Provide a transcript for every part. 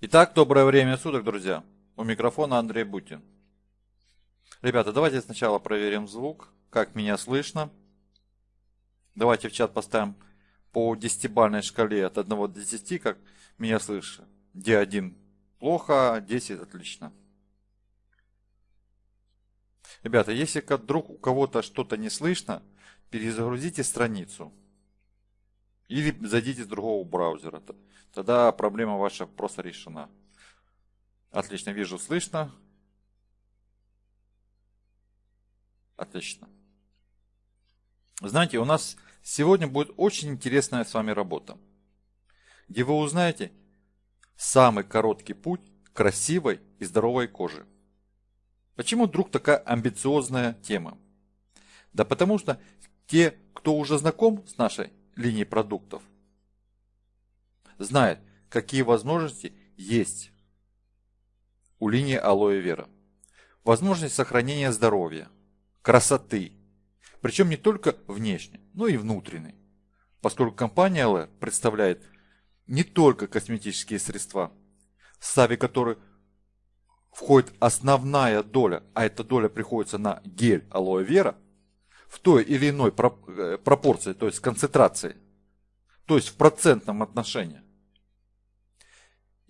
Итак, доброе время суток, друзья. У микрофона Андрей Бутин. Ребята, давайте сначала проверим звук, как меня слышно. Давайте в чат поставим по десятибальной шкале от 1 до 10, как меня слышно. Где 1 плохо, 10 отлично. Ребята, если вдруг у кого-то что-то не слышно, перезагрузите страницу. Или зайдите с другого браузера. Тогда проблема ваша просто решена. Отлично, вижу, слышно. Отлично. Знаете, у нас сегодня будет очень интересная с вами работа, где вы узнаете самый короткий путь красивой и здоровой коже. Почему вдруг такая амбициозная тема? Да потому что те, кто уже знаком с нашей линией продуктов, знает, какие возможности есть у линии алоэ вера. Возможность сохранения здоровья, красоты, причем не только внешней, но и внутренней, поскольку компания LR представляет не только косметические средства, в составе которых входит основная доля, а эта доля приходится на гель алоэ вера, в той или иной э, пропорции, то есть концентрации, то есть в процентном отношении.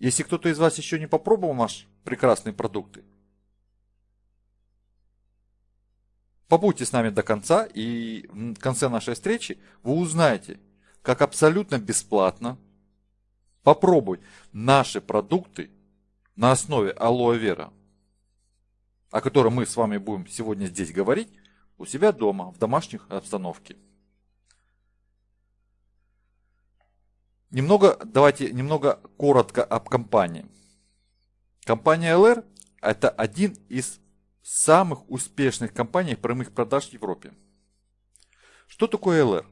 Если кто-то из вас еще не попробовал наш прекрасные продукты, побудьте с нами до конца, и в конце нашей встречи вы узнаете, как абсолютно бесплатно попробовать наши продукты на основе алоэ вера, о котором мы с вами будем сегодня здесь говорить, у себя дома, в домашних обстановке. Немного, давайте немного коротко об компании. Компания LR это один из самых успешных компаний прямых продаж в Европе. Что такое LR?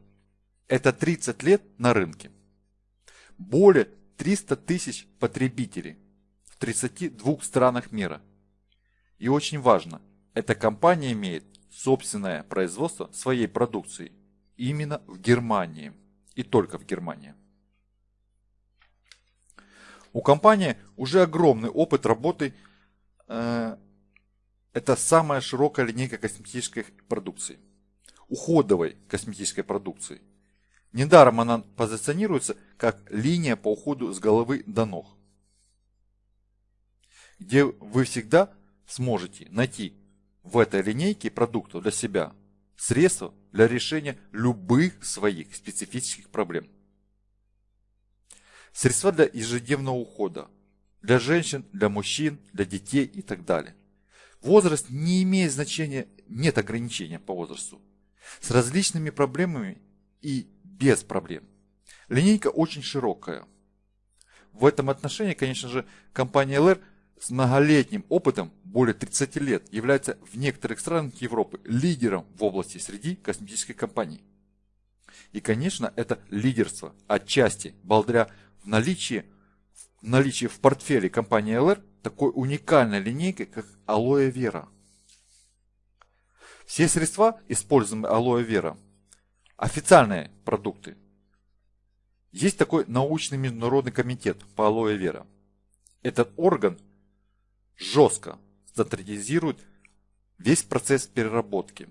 Это 30 лет на рынке. Более 300 тысяч потребителей в 32 странах мира. И очень важно, эта компания имеет собственное производство своей продукции именно в Германии и только в Германии. У компании уже огромный опыт работы. Э, это самая широкая линейка косметической продукции. Уходовой косметической продукции. Недаром она позиционируется как линия по уходу с головы до ног. Где вы всегда сможете найти в этой линейке продуктов для себя средства для решения любых своих специфических проблем. Средства для ежедневного ухода. Для женщин, для мужчин, для детей и так далее. Возраст не имеет значения, нет ограничения по возрасту. С различными проблемами и без проблем. Линейка очень широкая. В этом отношении, конечно же, компания LR с многолетним опытом, более 30 лет, является в некоторых странах Европы лидером в области среди косметических компаний. И, конечно, это лидерство отчасти благодаря наличии, в наличии в портфеле компании LR такой уникальной линейкой, как Алоэ Вера. Все средства, используемые Алоэ Вера, официальные продукты. Есть такой научный международный комитет по Алоэ Вера. Этот орган жестко стандартизирует весь процесс переработки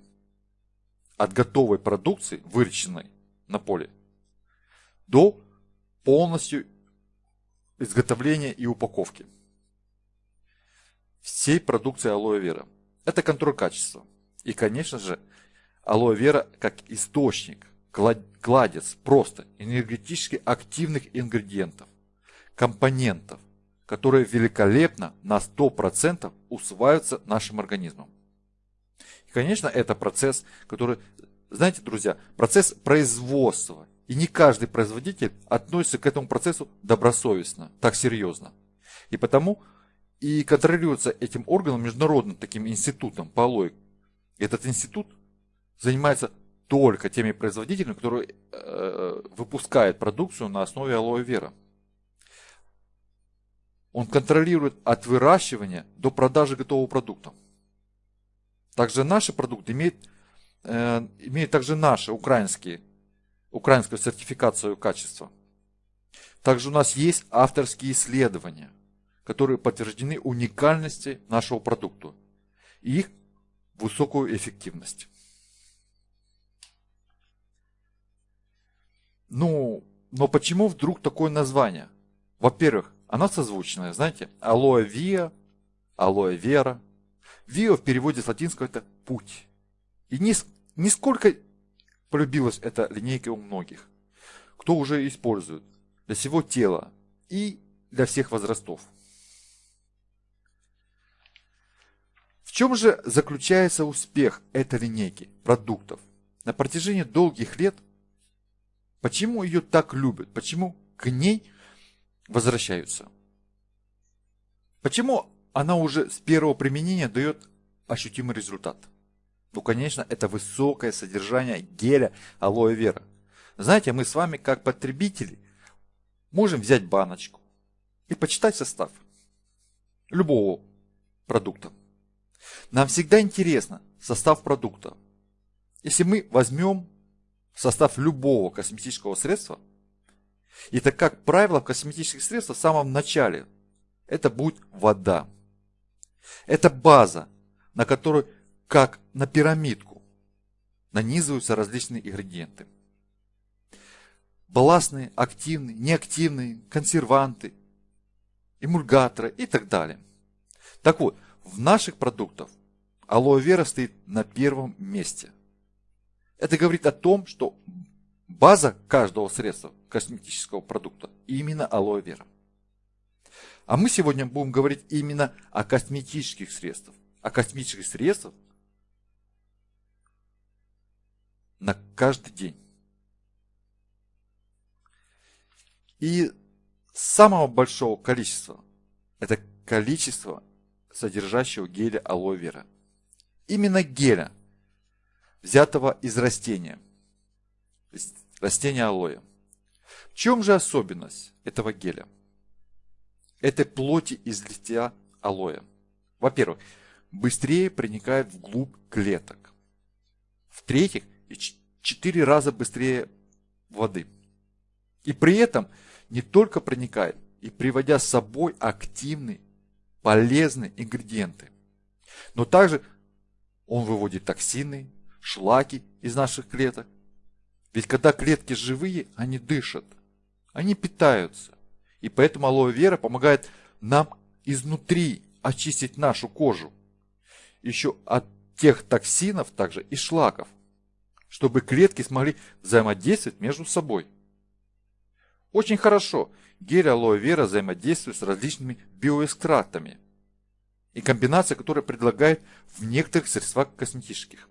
от готовой продукции, выращенной на поле, до полностью изготовления и упаковки всей продукции алоэ вера. Это контроль качества. И, конечно же, алоэ вера как источник, кладец просто энергетически активных ингредиентов, компонентов, которые великолепно на 100% усваиваются нашим организмом. И, конечно, это процесс, который, знаете, друзья, процесс производства и не каждый производитель относится к этому процессу добросовестно, так серьезно. И потому и контролируется этим органом, международным таким институтом по алоэ. Этот институт занимается только теми производителями, которые э, выпускают продукцию на основе алоэ вера. Он контролирует от выращивания до продажи готового продукта. Также наши продукты имеют, э, имеют также наши украинские украинскую сертификацию качества. Также у нас есть авторские исследования, которые подтверждены уникальности нашего продукта и их высокую эффективность. Ну, но почему вдруг такое название? Во-первых, оно созвучное, знаете, алоэ виа, алоэ вера. Виа в переводе с латинского это путь. И нисколько полюбилась эта линейка у многих, кто уже использует для всего тела и для всех возрастов. В чем же заключается успех этой линейки продуктов? На протяжении долгих лет, почему ее так любят, почему к ней возвращаются? Почему она уже с первого применения дает ощутимый результат? Ну, конечно, это высокое содержание геля алоэ вера. Знаете, мы с вами, как потребители, можем взять баночку и почитать состав любого продукта. Нам всегда интересно состав продукта. Если мы возьмем состав любого косметического средства, и так как правило в косметических средствах в самом начале это будет вода. Это база, на которой, как на пирамидку, нанизываются различные ингредиенты. Балластные, активные, неактивные, консерванты, эмульгаторы и так далее. Так вот, в наших продуктах алоэ вера стоит на первом месте. Это говорит о том, что база каждого средства косметического продукта именно алоэ вера. А мы сегодня будем говорить именно о косметических средствах. О косметических средствах на каждый день. И самого большого количества это количество содержащего геля алоэ вера. Именно геля, взятого из растения, растения алоэ. В чем же особенность этого геля? Это плоти из листья алоэ. Во-первых, быстрее проникает вглубь клеток. В-третьих, 4 раза быстрее воды. И при этом не только проникает, и приводя с собой активный полезные ингредиенты. Но также он выводит токсины, шлаки из наших клеток. Ведь когда клетки живые, они дышат, они питаются. И поэтому алоэ вера помогает нам изнутри очистить нашу кожу. Еще от тех токсинов также и шлаков, чтобы клетки смогли взаимодействовать между собой. Очень хорошо, гель алоэ вера взаимодействует с различными биоэкстрактами и комбинация, которая предлагает в некоторых средствах косметических.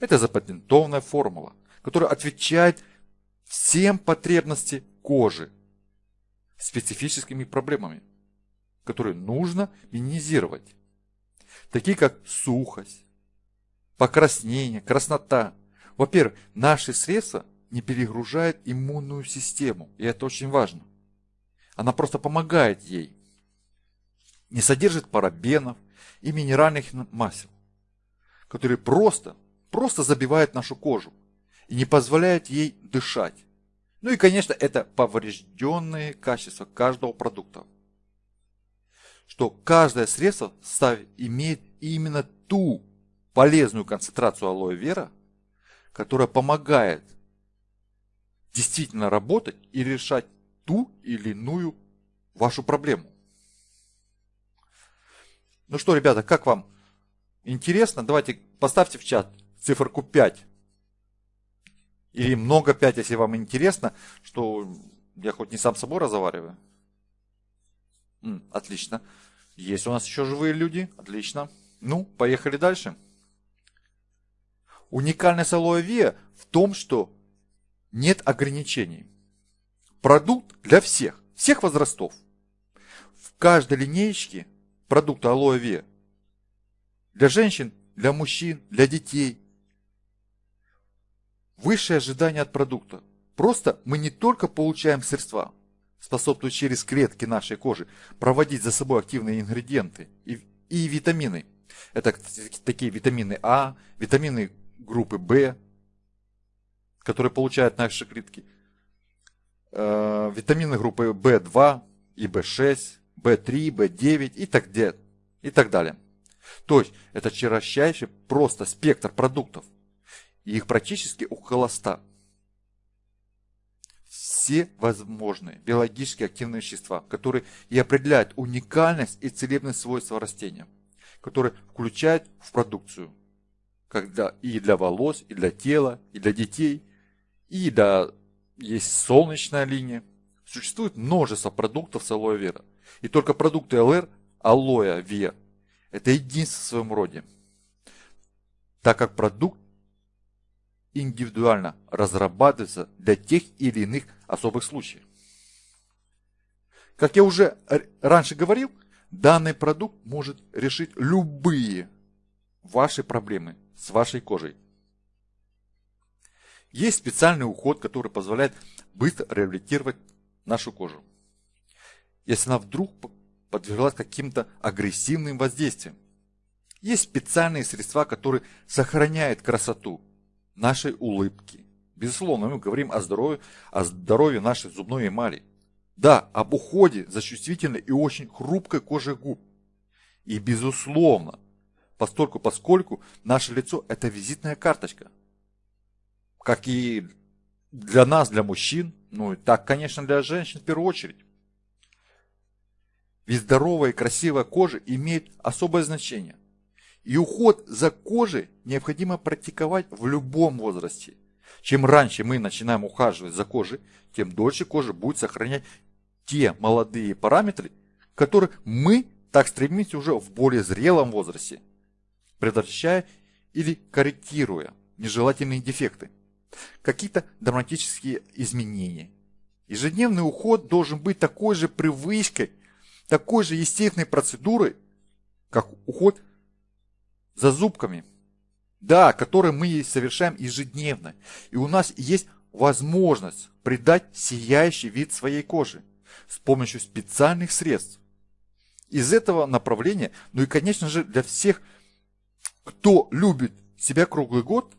Это запатентованная формула, которая отвечает всем потребностям кожи специфическими проблемами, которые нужно минимизировать, такие как сухость, покраснение, краснота. Во-первых, наши средства не перегружает иммунную систему, и это очень важно. Она просто помогает ей. Не содержит парабенов и минеральных масел, которые просто, просто забивают нашу кожу и не позволяют ей дышать. Ну и, конечно, это поврежденные качества каждого продукта. Что каждое средство имеет именно ту полезную концентрацию алоэ вера, которая помогает действительно работать и решать ту или иную вашу проблему. Ну что, ребята, как вам? Интересно? Давайте поставьте в чат циферку 5. Или много 5, если вам интересно, что я хоть не сам собой разговариваю. М, отлично. Есть у нас еще живые люди. Отлично. Ну, поехали дальше. Уникальность алоэ виа в том, что нет ограничений. Продукт для всех, всех возрастов. В каждой линеечке продукта алоэ ве для женщин, для мужчин, для детей. Высшее ожидание от продукта. Просто мы не только получаем средства, способствуют через клетки нашей кожи проводить за собой активные ингредиенты и, и витамины. Это такие витамины А, витамины группы В, которые получают наши клетки, э, витамины группы В2 и В6, B3, B9 и так, и так далее. То есть это широчайший просто спектр продуктов. И их практически около 100. Все возможные биологически активные вещества, которые и определяют уникальность и целебность свойства растения, которые включают в продукцию когда и для волос, и для тела, и для детей, и для есть солнечная линия. Существует множество продуктов с алоэ вера. И только продукты ЛР, алоэ вер, это единство в своем роде. Так как продукт индивидуально разрабатывается для тех или иных особых случаев. Как я уже раньше говорил, данный продукт может решить любые ваши проблемы с вашей кожей. Есть специальный уход, который позволяет быстро реабилитировать нашу кожу. Если она вдруг подверглась каким-то агрессивным воздействием. Есть специальные средства, которые сохраняют красоту нашей улыбки. Безусловно, мы говорим о здоровье, о здоровье нашей зубной эмали. Да, об уходе за чувствительной и очень хрупкой кожей губ. И безусловно, постольку поскольку наше лицо это визитная карточка. Как и для нас, для мужчин, ну и так, конечно, для женщин в первую очередь. Ведь здоровая и красивая кожа имеет особое значение. И уход за кожей необходимо практиковать в любом возрасте. Чем раньше мы начинаем ухаживать за кожей, тем дольше кожа будет сохранять те молодые параметры, которые мы так стремимся уже в более зрелом возрасте, предотвращая или корректируя нежелательные дефекты, какие-то драматические изменения. Ежедневный уход должен быть такой же привычкой, такой же естественной процедурой, как уход за зубками. Да, который мы совершаем ежедневно. И у нас есть возможность придать сияющий вид своей кожи с помощью специальных средств. Из этого направления, ну и конечно же для всех, кто любит себя круглый год,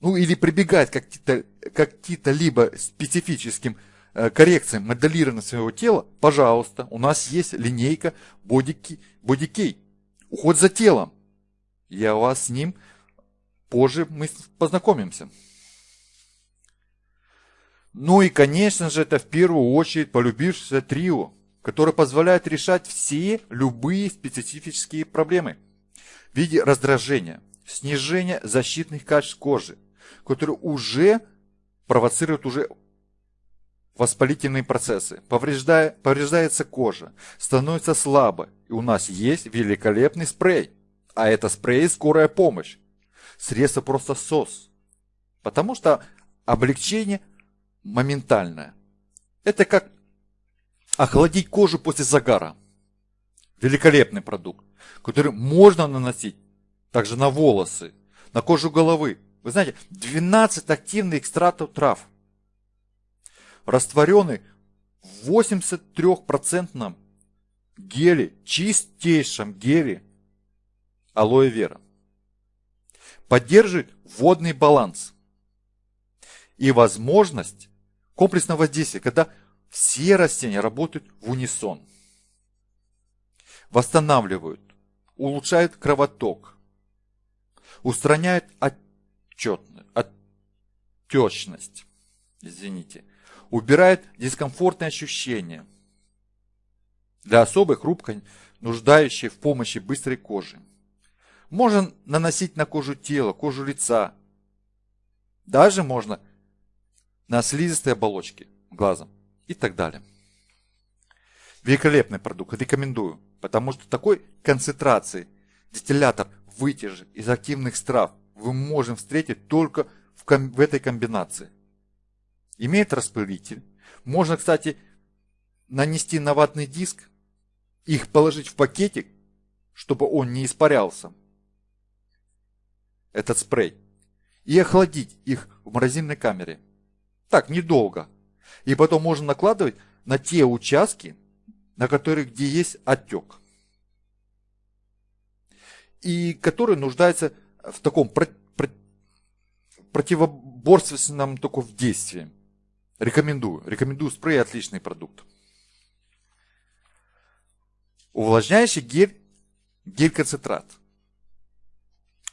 ну или прибегает к каким-то каким либо специфическим Э, коррекциям моделирования своего тела, пожалуйста, у нас есть линейка Бодикей. Уход за телом. Я вас с ним позже мы познакомимся. Ну и, конечно же, это в первую очередь полюбившееся трио, которое позволяет решать все любые специфические проблемы в виде раздражения, снижения защитных качеств кожи, которые уже провоцируют уже воспалительные процессы, повреждая, повреждается кожа, становится слабо, и у нас есть великолепный спрей. А это спрей «Скорая помощь». Средство просто СОС. Потому что облегчение моментальное. Это как охладить кожу после загара. Великолепный продукт, который можно наносить также на волосы, на кожу головы. Вы знаете, 12 активных экстрактов трав – растворенный в 83% геле, чистейшем геле алоэ вера. Поддерживает водный баланс и возможность комплексного воздействия, когда все растения работают в унисон. Восстанавливают, улучшают кровоток, устраняют отчетность, отечность, извините, убирает дискомфортные ощущения для особой хрупкой, нуждающей в помощи быстрой кожи. Можно наносить на кожу тела, кожу лица. Даже можно на слизистые оболочки глазом и так далее. Великолепный продукт, рекомендую, потому что такой концентрации дистиллятор вытяжек из активных трав вы можем встретить только в, в этой комбинации имеет распылитель. Можно, кстати, нанести на ватный диск, их положить в пакетик, чтобы он не испарялся, этот спрей, и охладить их в морозильной камере. Так, недолго. И потом можно накладывать на те участки, на которых где есть отек. И которые нуждаются в таком противоборственном только в действии. Рекомендую. Рекомендую спрей, отличный продукт. Увлажняющий гель, гель-концентрат.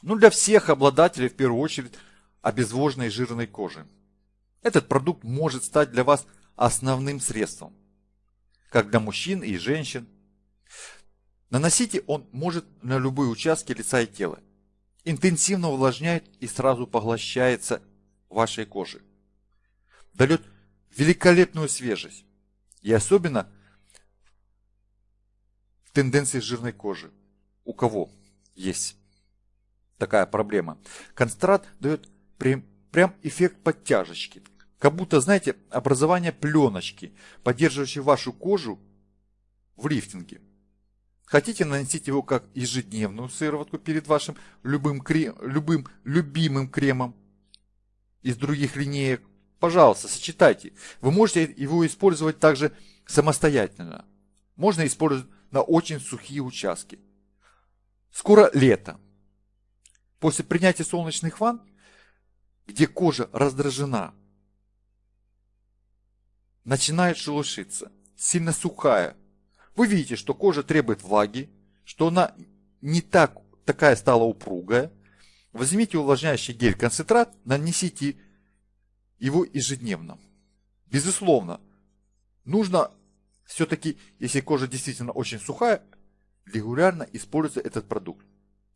Ну, для всех обладателей, в первую очередь, обезвоженной жирной кожи. Этот продукт может стать для вас основным средством, как для мужчин и женщин. Наносите он может на любые участки лица и тела. Интенсивно увлажняет и сразу поглощается вашей кожи. Дает великолепную свежесть. И особенно в тенденции жирной кожи. У кого есть такая проблема. Концентрат дает прям, прям эффект подтяжечки. Как будто, знаете, образование пленочки, поддерживающей вашу кожу в лифтинге. Хотите наносить его как ежедневную сыворотку перед вашим любым, крем, любым любимым кремом из других линеек? Пожалуйста, сочетайте. Вы можете его использовать также самостоятельно. Можно использовать на очень сухие участки. Скоро лето. После принятия солнечных ванн, где кожа раздражена, начинает шелушиться, сильно сухая. Вы видите, что кожа требует влаги, что она не так, такая стала упругая. Возьмите увлажняющий гель-концентрат, нанесите его ежедневно. Безусловно, нужно все-таки, если кожа действительно очень сухая, регулярно использовать этот продукт.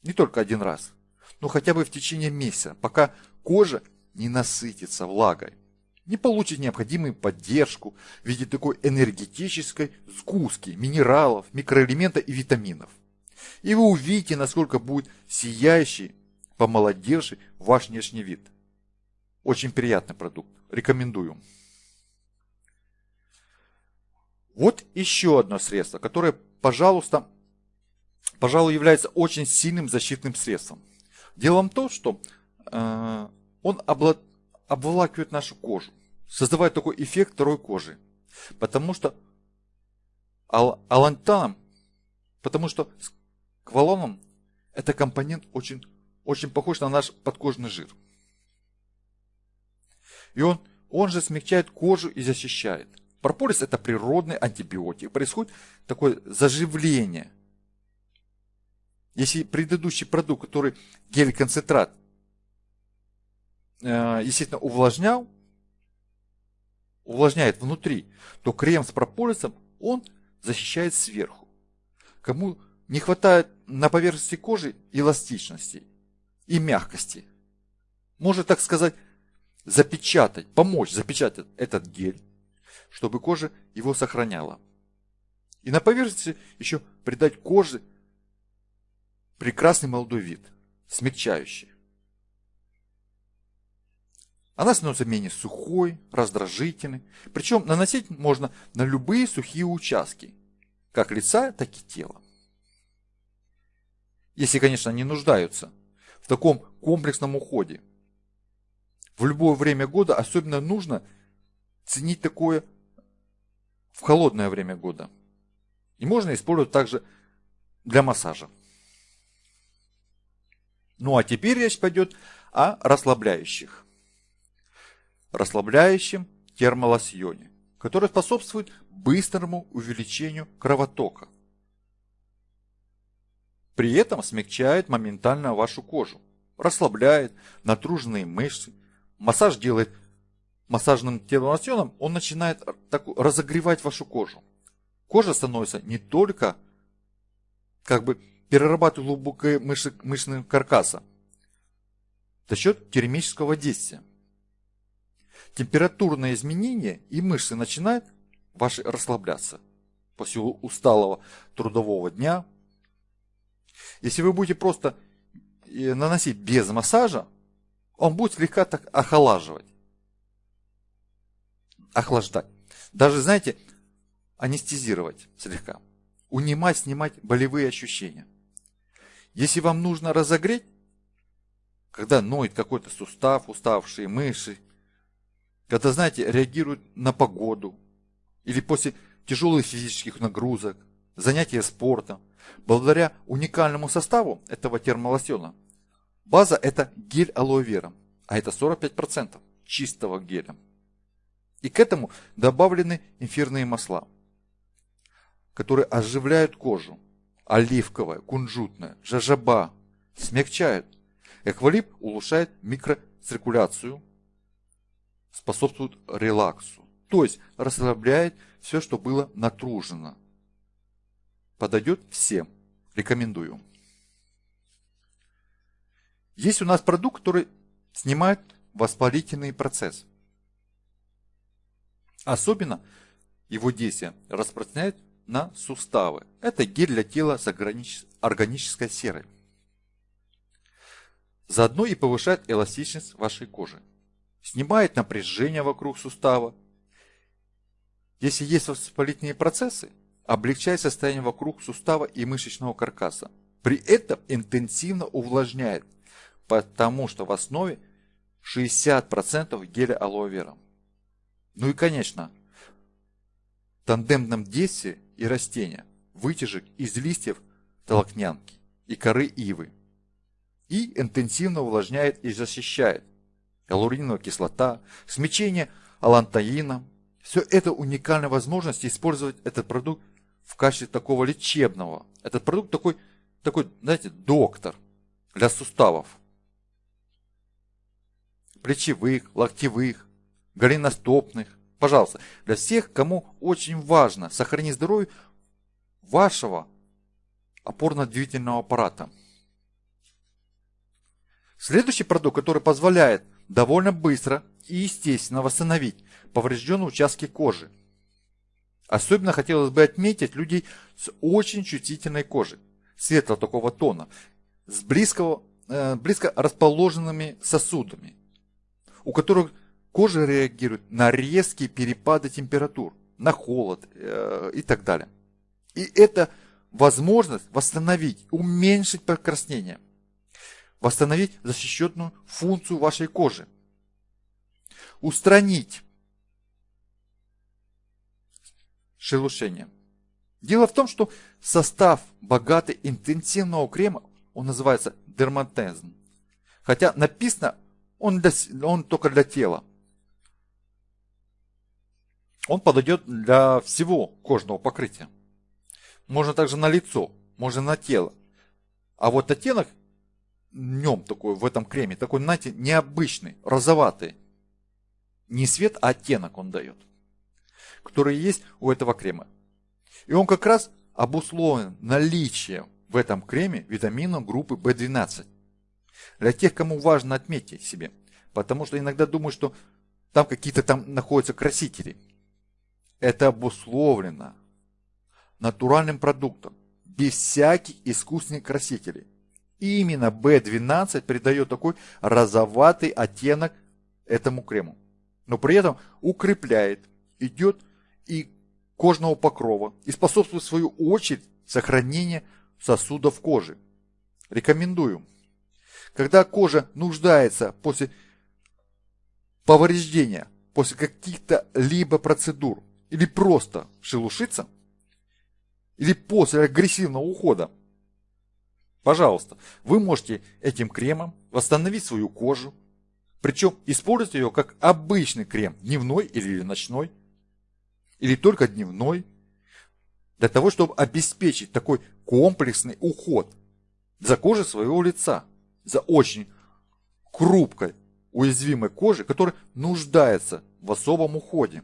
Не только один раз ну хотя бы в течение месяца, пока кожа не насытится влагой, не получит необходимую поддержку в виде такой энергетической сгустки минералов, микроэлементов и витаминов. И вы увидите, насколько будет сияющий, помолодевший ваш внешний вид. Очень приятный продукт. Рекомендую. Вот еще одно средство, которое, пожалуйста, пожалуй, является очень сильным защитным средством. Дело в том, что э, он обла- обволакивает нашу кожу, создавая такой эффект второй кожи. Потому что ал- алантаном, потому что квалоном это компонент очень, очень похож на наш подкожный жир. И он, он же смягчает кожу и защищает. Прополис это природный антибиотик. Происходит такое заживление – если предыдущий продукт, который гель-концентрат, естественно, увлажнял, увлажняет внутри, то крем с прополисом, он защищает сверху. Кому не хватает на поверхности кожи эластичности и мягкости, может, так сказать, запечатать, помочь запечатать этот гель, чтобы кожа его сохраняла. И на поверхности еще придать коже прекрасный молодой вид, смягчающий. Она становится менее сухой, раздражительной. Причем наносить можно на любые сухие участки, как лица, так и тела. Если, конечно, не нуждаются в таком комплексном уходе. В любое время года особенно нужно ценить такое в холодное время года. И можно использовать также для массажа. Ну а теперь речь пойдет о расслабляющих. Расслабляющем термолосьоне, который способствует быстрому увеличению кровотока. При этом смягчает моментально вашу кожу, расслабляет натруженные мышцы. Массаж делает массажным термолосьоном, он начинает так, разогревать вашу кожу. Кожа становится не только как бы перерабатывает глубокое мышцы, мышечного каркаса за счет термического действия. Температурное изменение и мышцы начинают ваши расслабляться после усталого трудового дня. Если вы будете просто э, наносить без массажа, он будет слегка так охолаживать. Охлаждать. Даже, знаете, анестезировать слегка. Унимать, снимать болевые ощущения. Если вам нужно разогреть, когда ноет какой-то сустав, уставшие мышцы, когда, знаете, реагируют на погоду, или после тяжелых физических нагрузок, занятия спортом, благодаря уникальному составу этого термолосьона, база это гель алоэ вера, а это 45% чистого геля. И к этому добавлены эфирные масла. которые оживляют кожу. Оливковая, кунжутная, жажаба смягчают. Эквалип улучшает микроциркуляцию, способствует релаксу. То есть расслабляет все, что было натружено. Подойдет всем. Рекомендую. Есть у нас продукт, который снимает воспалительный процесс. Особенно его действие распространяет на суставы. Это гель для тела с органической серой. Заодно и повышает эластичность вашей кожи. Снимает напряжение вокруг сустава. Если есть воспалительные процессы, облегчает состояние вокруг сустава и мышечного каркаса. При этом интенсивно увлажняет, потому что в основе 60% геля алоэ вера. Ну и конечно, в тандемном действии и растения, вытяжек из листьев толокнянки и коры ивы. И интенсивно увлажняет и защищает. Галуриновая кислота, смечение алантаина. Все это уникальная возможность использовать этот продукт в качестве такого лечебного. Этот продукт такой, такой, знаете, доктор для суставов. Плечевых, локтевых, голеностопных. Пожалуйста, для всех, кому очень важно сохранить здоровье вашего опорно-двигательного аппарата. Следующий продукт, который позволяет довольно быстро и естественно восстановить поврежденные участки кожи – Особенно хотелось бы отметить людей с очень чувствительной кожей, светлого такого тона, с близкого, э, близко расположенными сосудами, у которых кожа реагирует на резкие перепады температур, на холод э, и так далее. И это возможность восстановить, уменьшить покраснение, восстановить защищенную функцию вашей кожи, устранить шелушением. Дело в том, что состав богатый интенсивного крема, он называется дерматезн. Хотя написано он, для, он только для тела. Он подойдет для всего кожного покрытия. Можно также на лицо, можно на тело. А вот оттенок нем такой, в этом креме, такой, знаете, необычный, розоватый. Не свет, а оттенок он дает которые есть у этого крема. И он как раз обусловлен наличием в этом креме витаминов группы В12. Для тех, кому важно отметить себе, потому что иногда думаю, что там какие-то там находятся красители. Это обусловлено натуральным продуктом, без всяких искусственных красителей. Именно B12 придает такой розоватый оттенок этому крему. Но при этом укрепляет, идет и кожного покрова и способствует в свою очередь сохранению сосудов кожи. Рекомендую. Когда кожа нуждается после повреждения, после каких-то либо процедур, или просто шелушится, или после агрессивного ухода, пожалуйста, вы можете этим кремом восстановить свою кожу, причем использовать ее как обычный крем, дневной или ночной, или только дневной, для того, чтобы обеспечить такой комплексный уход за кожей своего лица, за очень хрупкой, уязвимой кожей, которая нуждается в особом уходе.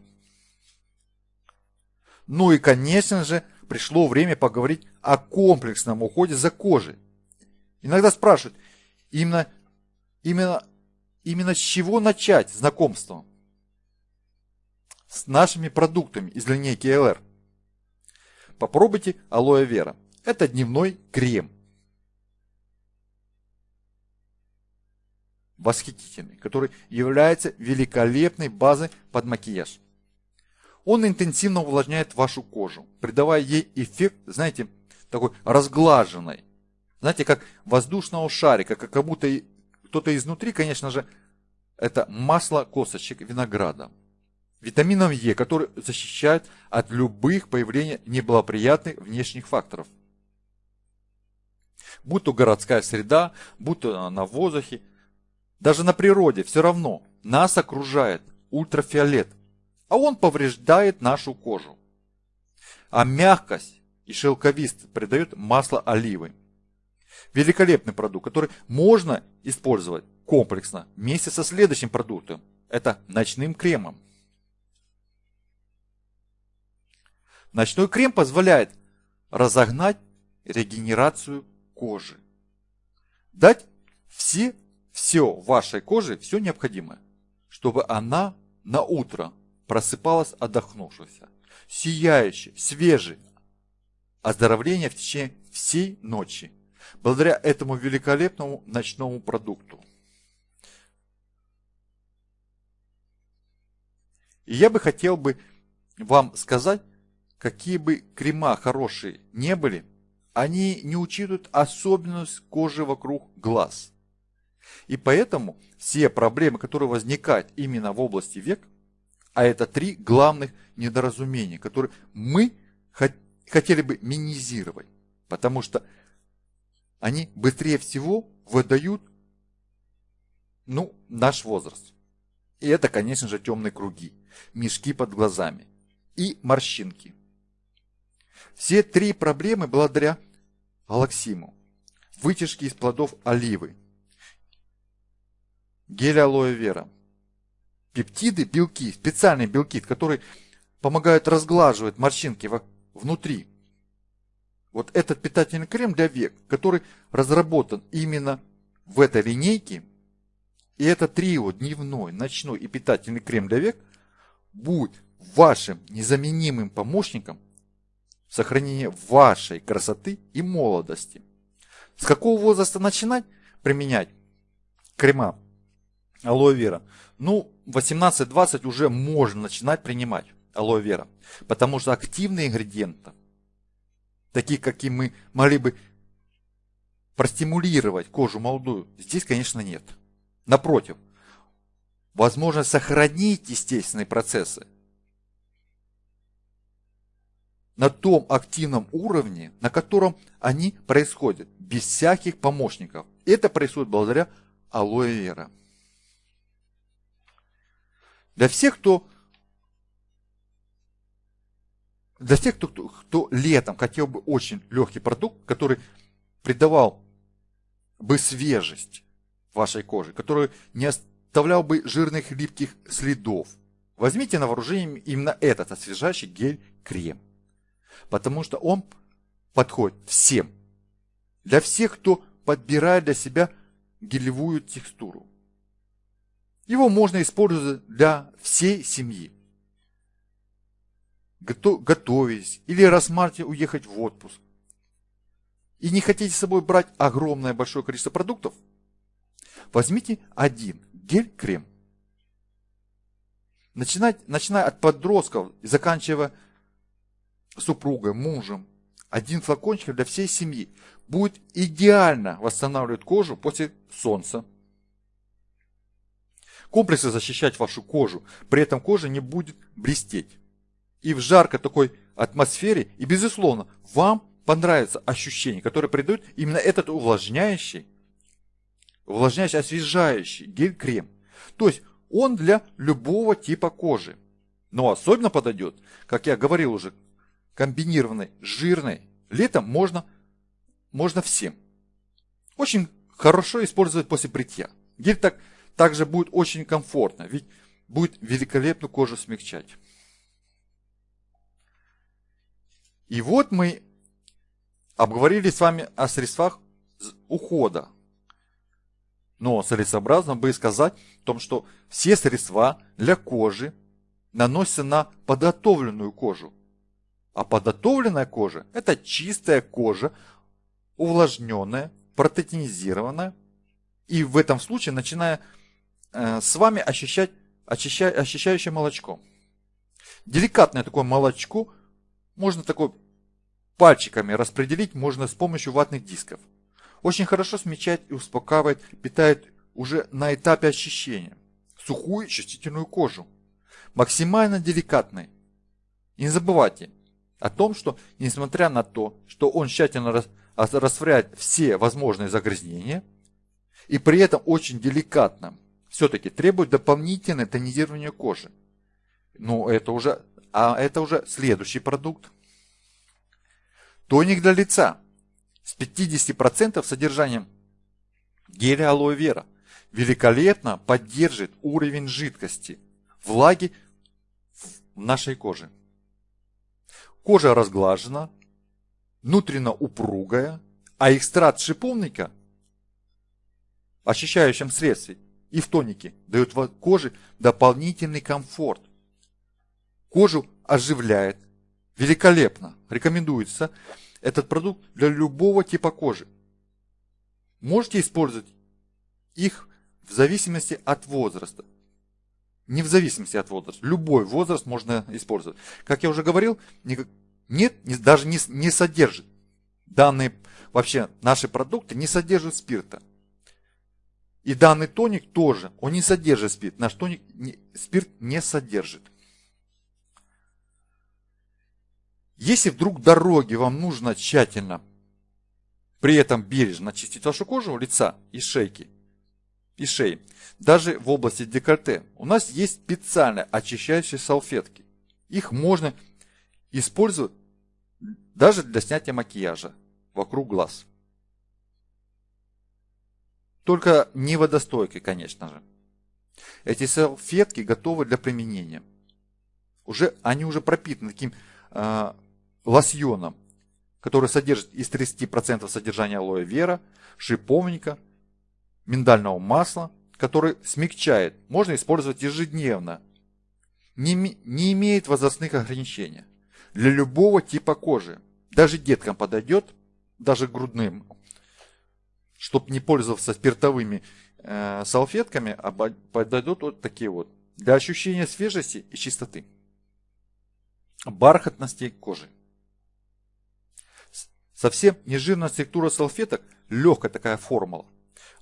Ну и, конечно же, пришло время поговорить о комплексном уходе за кожей. Иногда спрашивают, именно, именно, именно с чего начать знакомство? с нашими продуктами из линейки LR. Попробуйте алоэ вера. Это дневной крем. Восхитительный, который является великолепной базой под макияж. Он интенсивно увлажняет вашу кожу, придавая ей эффект, знаете, такой разглаженной. Знаете, как воздушного шарика, как будто кто-то изнутри, конечно же, это масло косточек винограда витамином Е, который защищает от любых появлений неблагоприятных внешних факторов. Будь то городская среда, будь то на воздухе, даже на природе все равно нас окружает ультрафиолет, а он повреждает нашу кожу. А мягкость и шелковист придает масло оливы. Великолепный продукт, который можно использовать комплексно вместе со следующим продуктом. Это ночным кремом. Ночной крем позволяет разогнать регенерацию кожи. Дать все, все вашей коже, все необходимое, чтобы она на утро просыпалась отдохнувшаяся, сияющей, свежей, оздоровление в течение всей ночи, благодаря этому великолепному ночному продукту. И я бы хотел бы вам сказать, какие бы крема хорошие не были, они не учитывают особенность кожи вокруг глаз. И поэтому все проблемы, которые возникают именно в области век, а это три главных недоразумения, которые мы хотели бы минимизировать, потому что они быстрее всего выдают ну, наш возраст. И это, конечно же, темные круги, мешки под глазами и морщинки. Все три проблемы благодаря алаксиму, вытяжки из плодов оливы, гель алоэ вера, пептиды, белки, специальные белки, которые помогают разглаживать морщинки внутри. Вот этот питательный крем для век, который разработан именно в этой линейке, и это трио, дневной, ночной и питательный крем для век, будет вашим незаменимым помощником сохранения вашей красоты и молодости. С какого возраста начинать применять крема алоэ вера? Ну, 18-20 уже можно начинать принимать алоэ вера, потому что активные ингредиенты, такие, какие мы могли бы простимулировать кожу молодую, здесь, конечно, нет. Напротив, возможно сохранить естественные процессы на том активном уровне, на котором они происходят, без всяких помощников. Это происходит благодаря алоэ вера. Для всех, кто для тех, кто, кто, кто летом хотел бы очень легкий продукт, который придавал бы свежесть, вашей кожи, который не оставлял бы жирных липких следов. Возьмите на вооружение именно этот освежающий гель-крем. Потому что он подходит всем. Для всех, кто подбирает для себя гелевую текстуру. Его можно использовать для всей семьи. Готовясь или рассматривая уехать в отпуск. И не хотите с собой брать огромное большое количество продуктов – Возьмите один гель-крем. Начинать, начиная от подростков и заканчивая супругой, мужем, один флакончик для всей семьи будет идеально восстанавливать кожу после солнца. Комплексы защищать вашу кожу, при этом кожа не будет блестеть. И в жаркой такой атмосфере, и безусловно, вам понравится ощущение, которое придает именно этот увлажняющий увлажняющий, освежающий гель-крем. То есть он для любого типа кожи. Но особенно подойдет, как я говорил уже, комбинированной, жирной. Летом можно, можно всем. Очень хорошо использовать после бритья. Гель так, также будет очень комфортно, ведь будет великолепную кожу смягчать. И вот мы обговорили с вами о средствах ухода но целесообразно бы сказать о том, что все средства для кожи наносятся на подготовленную кожу. А подготовленная кожа – это чистая кожа, увлажненная, протеинизированная. И в этом случае начиная э, с вами ощущать очища, очищающее молочко. Деликатное такое молочко можно такой пальчиками распределить можно с помощью ватных дисков – очень хорошо смягчает и успокаивает, питает уже на этапе очищения сухую чувствительную кожу, максимально деликатной. И не забывайте о том, что несмотря на то, что он тщательно растворяет все возможные загрязнения, и при этом очень деликатно, все-таки требует дополнительное тонизирование кожи. Но это уже, а это уже следующий продукт. Тоник для лица с 50% содержанием геля алоэ вера великолепно поддержит уровень жидкости, влаги в нашей коже. Кожа разглажена, внутренно упругая, а экстракт шиповника очищающем средстве и в тонике дает коже дополнительный комфорт. Кожу оживляет. Великолепно. Рекомендуется этот продукт для любого типа кожи. Можете использовать их в зависимости от возраста. Не в зависимости от возраста. Любой возраст можно использовать. Как я уже говорил, нет, даже не, не содержит. Данные, вообще, наши продукты не содержат спирта. И данный тоник тоже, он не содержит спирт. Наш тоник не, спирт не содержит. Если вдруг дороги вам нужно тщательно, при этом бережно очистить вашу кожу лица и шейки, и шеи, даже в области декольте, у нас есть специальные очищающие салфетки. Их можно использовать даже для снятия макияжа вокруг глаз. Только не водостойкой, конечно же. Эти салфетки готовы для применения. Уже, они уже пропитаны таким э, лосьоном, который содержит из 30% содержания алоэ вера, шиповника, миндального масла, который смягчает. Можно использовать ежедневно. Не, не имеет возрастных ограничений. Для любого типа кожи. Даже деткам подойдет, даже грудным чтобы не пользоваться спиртовыми э, салфетками, а подойдут вот такие вот. Для ощущения свежести и чистоты. Бархатности кожи. Совсем нежирная структура салфеток, легкая такая формула.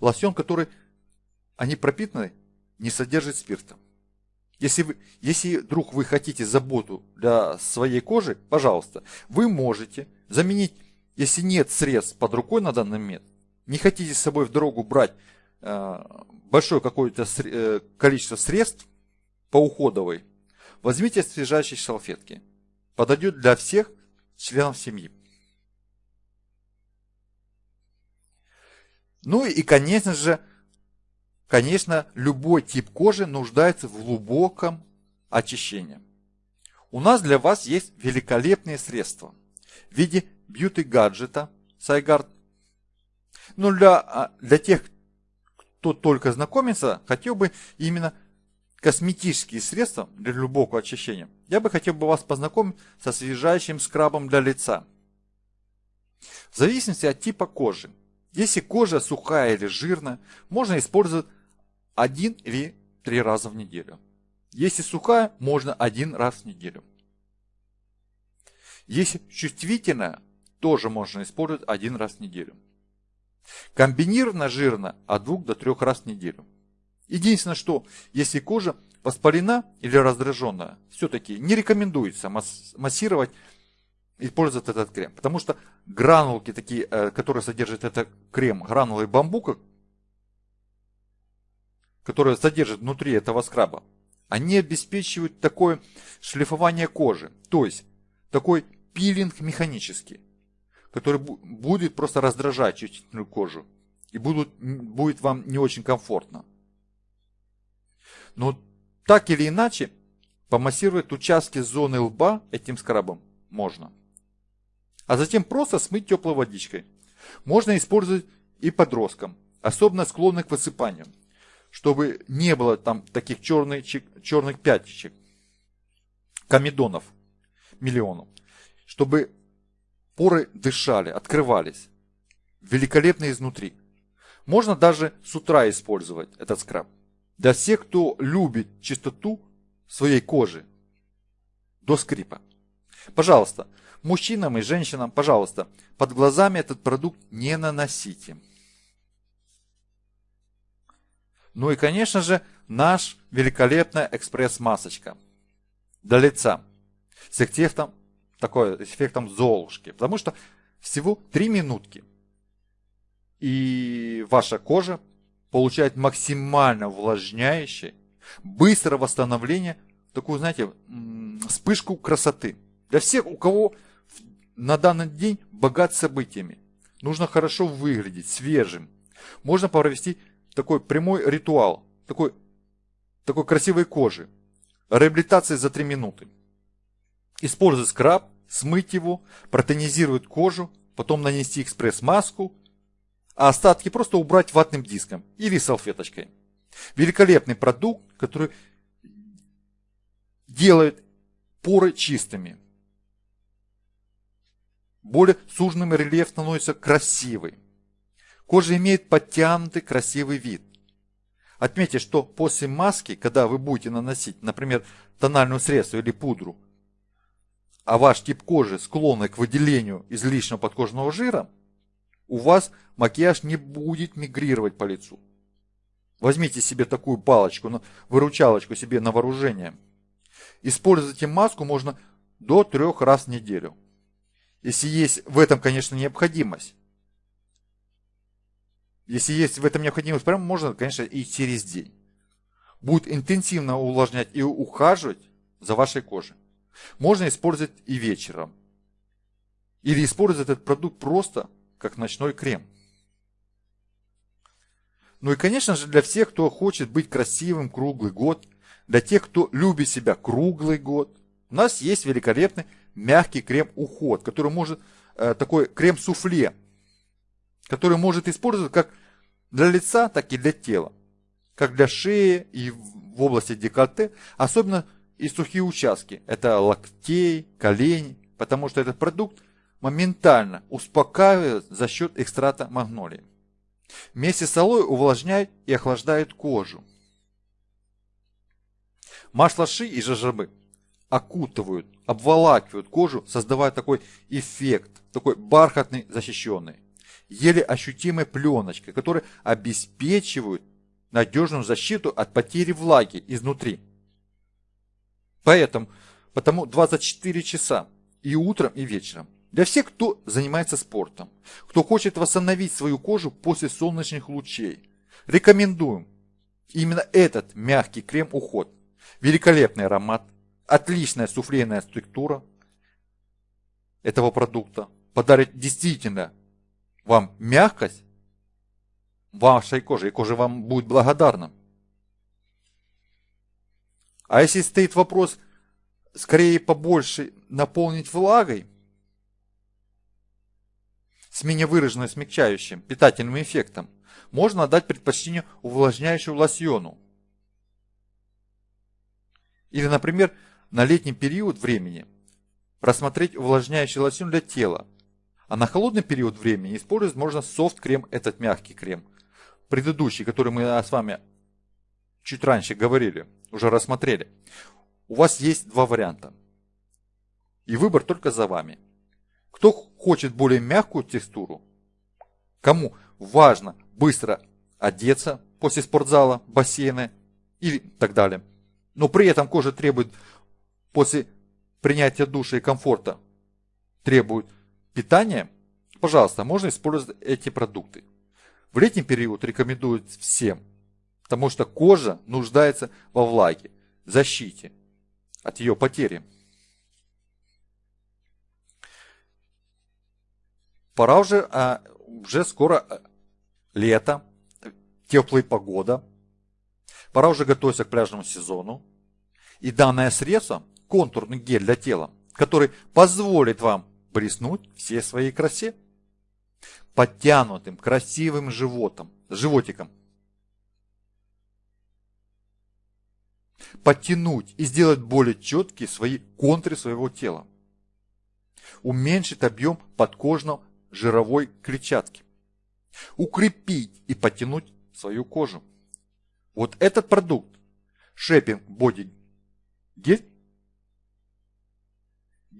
Лосьон, который они пропитаны, не содержит спирта. Если, вы, если вдруг вы хотите заботу для своей кожи, пожалуйста, вы можете заменить, если нет средств под рукой на данный момент, не хотите с собой в дорогу брать э, большое какое-то э, количество средств по уходовой, возьмите свежащие салфетки. Подойдет для всех членов семьи. Ну и, конечно же, конечно, любой тип кожи нуждается в глубоком очищении. У нас для вас есть великолепные средства в виде бьюти-гаджета Сайгард но для, а, для тех, кто только знакомится, хотел бы именно косметические средства для глубокого очищения. Я бы хотел бы вас познакомить со освежающим скрабом для лица. В зависимости от типа кожи. Если кожа сухая или жирная, можно использовать один или три раза в неделю. Если сухая, можно один раз в неделю. Если чувствительная, тоже можно использовать один раз в неделю. Комбинированно жирно от 2 до 3 раз в неделю. Единственное, что если кожа воспалена или раздраженная, все-таки не рекомендуется массировать и пользоваться этот крем. Потому что гранулки, такие, э, которые содержат этот крем, гранулы бамбука, которые содержат внутри этого скраба, они обеспечивают такое шлифование кожи. То есть такой пилинг механический который будет просто раздражать чувствительную кожу. И будут, будет вам не очень комфортно. Но так или иначе, помассировать участки зоны лба этим скрабом можно. А затем просто смыть теплой водичкой. Можно использовать и подросткам, особенно склонных к высыпанию, чтобы не было там таких черных, черных пятничек, комедонов, миллионов, чтобы Поры дышали, открывались. Великолепно изнутри. Можно даже с утра использовать этот скраб. Для всех, кто любит чистоту своей кожи до скрипа. Пожалуйста, мужчинам и женщинам, пожалуйста, под глазами этот продукт не наносите. Ну и, конечно же, наш великолепная экспресс-масочка для лица с эффектом такой эффектом Золушки. Потому что всего 3 минутки. И ваша кожа получает максимально увлажняющее, быстрое восстановление, такую, знаете, вспышку красоты. Для всех, у кого на данный день богат событиями. Нужно хорошо выглядеть, свежим. Можно провести такой прямой ритуал, такой, такой красивой кожи. Реабилитация за 3 минуты. Использовать скраб, смыть его, протонизировать кожу, потом нанести экспресс-маску, а остатки просто убрать ватным диском или салфеточкой. Великолепный продукт, который делает поры чистыми. Более суженным рельеф становится красивый. Кожа имеет подтянутый красивый вид. Отметьте, что после маски, когда вы будете наносить, например, тональную средство или пудру, а ваш тип кожи склонный к выделению излишнего подкожного жира, у вас макияж не будет мигрировать по лицу. Возьмите себе такую палочку, выручалочку себе на вооружение. Используйте маску можно до трех раз в неделю. Если есть в этом, конечно, необходимость. Если есть в этом необходимость, прям можно, конечно, и через день. Будет интенсивно увлажнять и ухаживать за вашей кожей. Можно использовать и вечером. Или использовать этот продукт просто как ночной крем. Ну и, конечно же, для всех, кто хочет быть красивым круглый год, для тех, кто любит себя круглый год, у нас есть великолепный мягкий крем-уход, который может, э, такой крем-суфле, который может использовать как для лица, так и для тела, как для шеи и в области декольте, особенно и сухие участки. Это локтей, колени, потому что этот продукт моментально успокаивает за счет экстрата магнолии. Вместе с алоэ увлажняет и охлаждает кожу. Масло ши и жажабы окутывают, обволакивают кожу, создавая такой эффект, такой бархатный, защищенный, еле ощутимой пленочкой, которая обеспечивает надежную защиту от потери влаги изнутри. Поэтому, потому 24 часа и утром, и вечером. Для всех, кто занимается спортом, кто хочет восстановить свою кожу после солнечных лучей, рекомендуем именно этот мягкий крем-уход. Великолепный аромат, отличная суфлейная структура этого продукта подарит действительно вам мягкость вашей кожи, и кожа вам будет благодарна. А если стоит вопрос, скорее побольше наполнить влагой, с менее выраженным смягчающим питательным эффектом, можно отдать предпочтение увлажняющему лосьону. Или, например, на летний период времени рассмотреть увлажняющий лосьон для тела, а на холодный период времени использовать можно софт-крем, этот мягкий крем. Предыдущий, который мы с вами чуть раньше говорили, уже рассмотрели. У вас есть два варианта. И выбор только за вами. Кто хочет более мягкую текстуру, кому важно быстро одеться после спортзала, бассейна или так далее, но при этом кожа требует после принятия душа и комфорта требует питания, пожалуйста, можно использовать эти продукты. В летний период рекомендуют всем, потому что кожа нуждается во влаге, защите от ее потери. Пора уже, а, уже скоро а, лето, теплая погода. Пора уже готовиться к пляжному сезону. И данное средство контурный гель для тела, который позволит вам блеснуть всей своей красе. Подтянутым, красивым животом, животиком. Подтянуть и сделать более четкие свои контуры своего тела. Уменьшить объем подкожного жировой клетчатки. Укрепить и подтянуть свою кожу. Вот этот продукт, Шепинг Body Гель,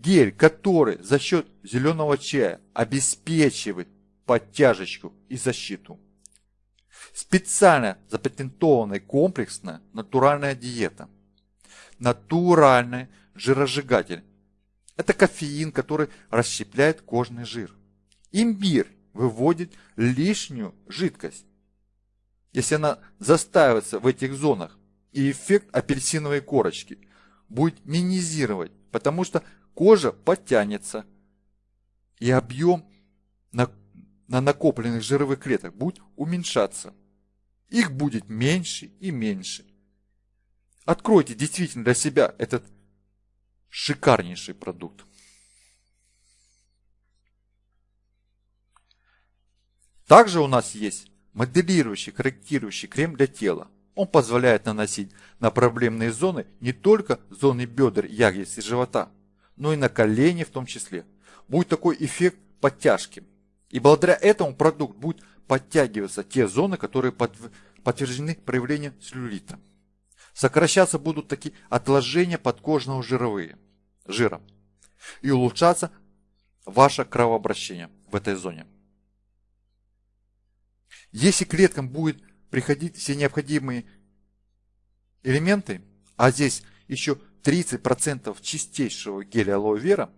Гель, который за счет зеленого чая обеспечивает подтяжечку и защиту. Специально запатентованная комплексная натуральная диета. Натуральный жиросжигатель. Это кофеин, который расщепляет кожный жир. Имбирь выводит лишнюю жидкость. Если она застаивается в этих зонах, и эффект апельсиновой корочки будет минимизировать, потому что кожа подтянется, и объем на, на накопленных жировых клеток будет уменьшаться. Их будет меньше и меньше. Откройте действительно для себя этот шикарнейший продукт. Также у нас есть моделирующий, корректирующий крем для тела. Он позволяет наносить на проблемные зоны не только зоны бедер, ягодиц и живота, но и на колени в том числе. Будет такой эффект подтяжки. И благодаря этому продукт будет подтягиваться те зоны, которые подтверждены проявлением целлюлита. Сокращаться будут такие отложения подкожного жировые, жира. И улучшаться ваше кровообращение в этой зоне. Если клеткам будет приходить все необходимые элементы, а здесь еще 30% чистейшего геля алоэ вера,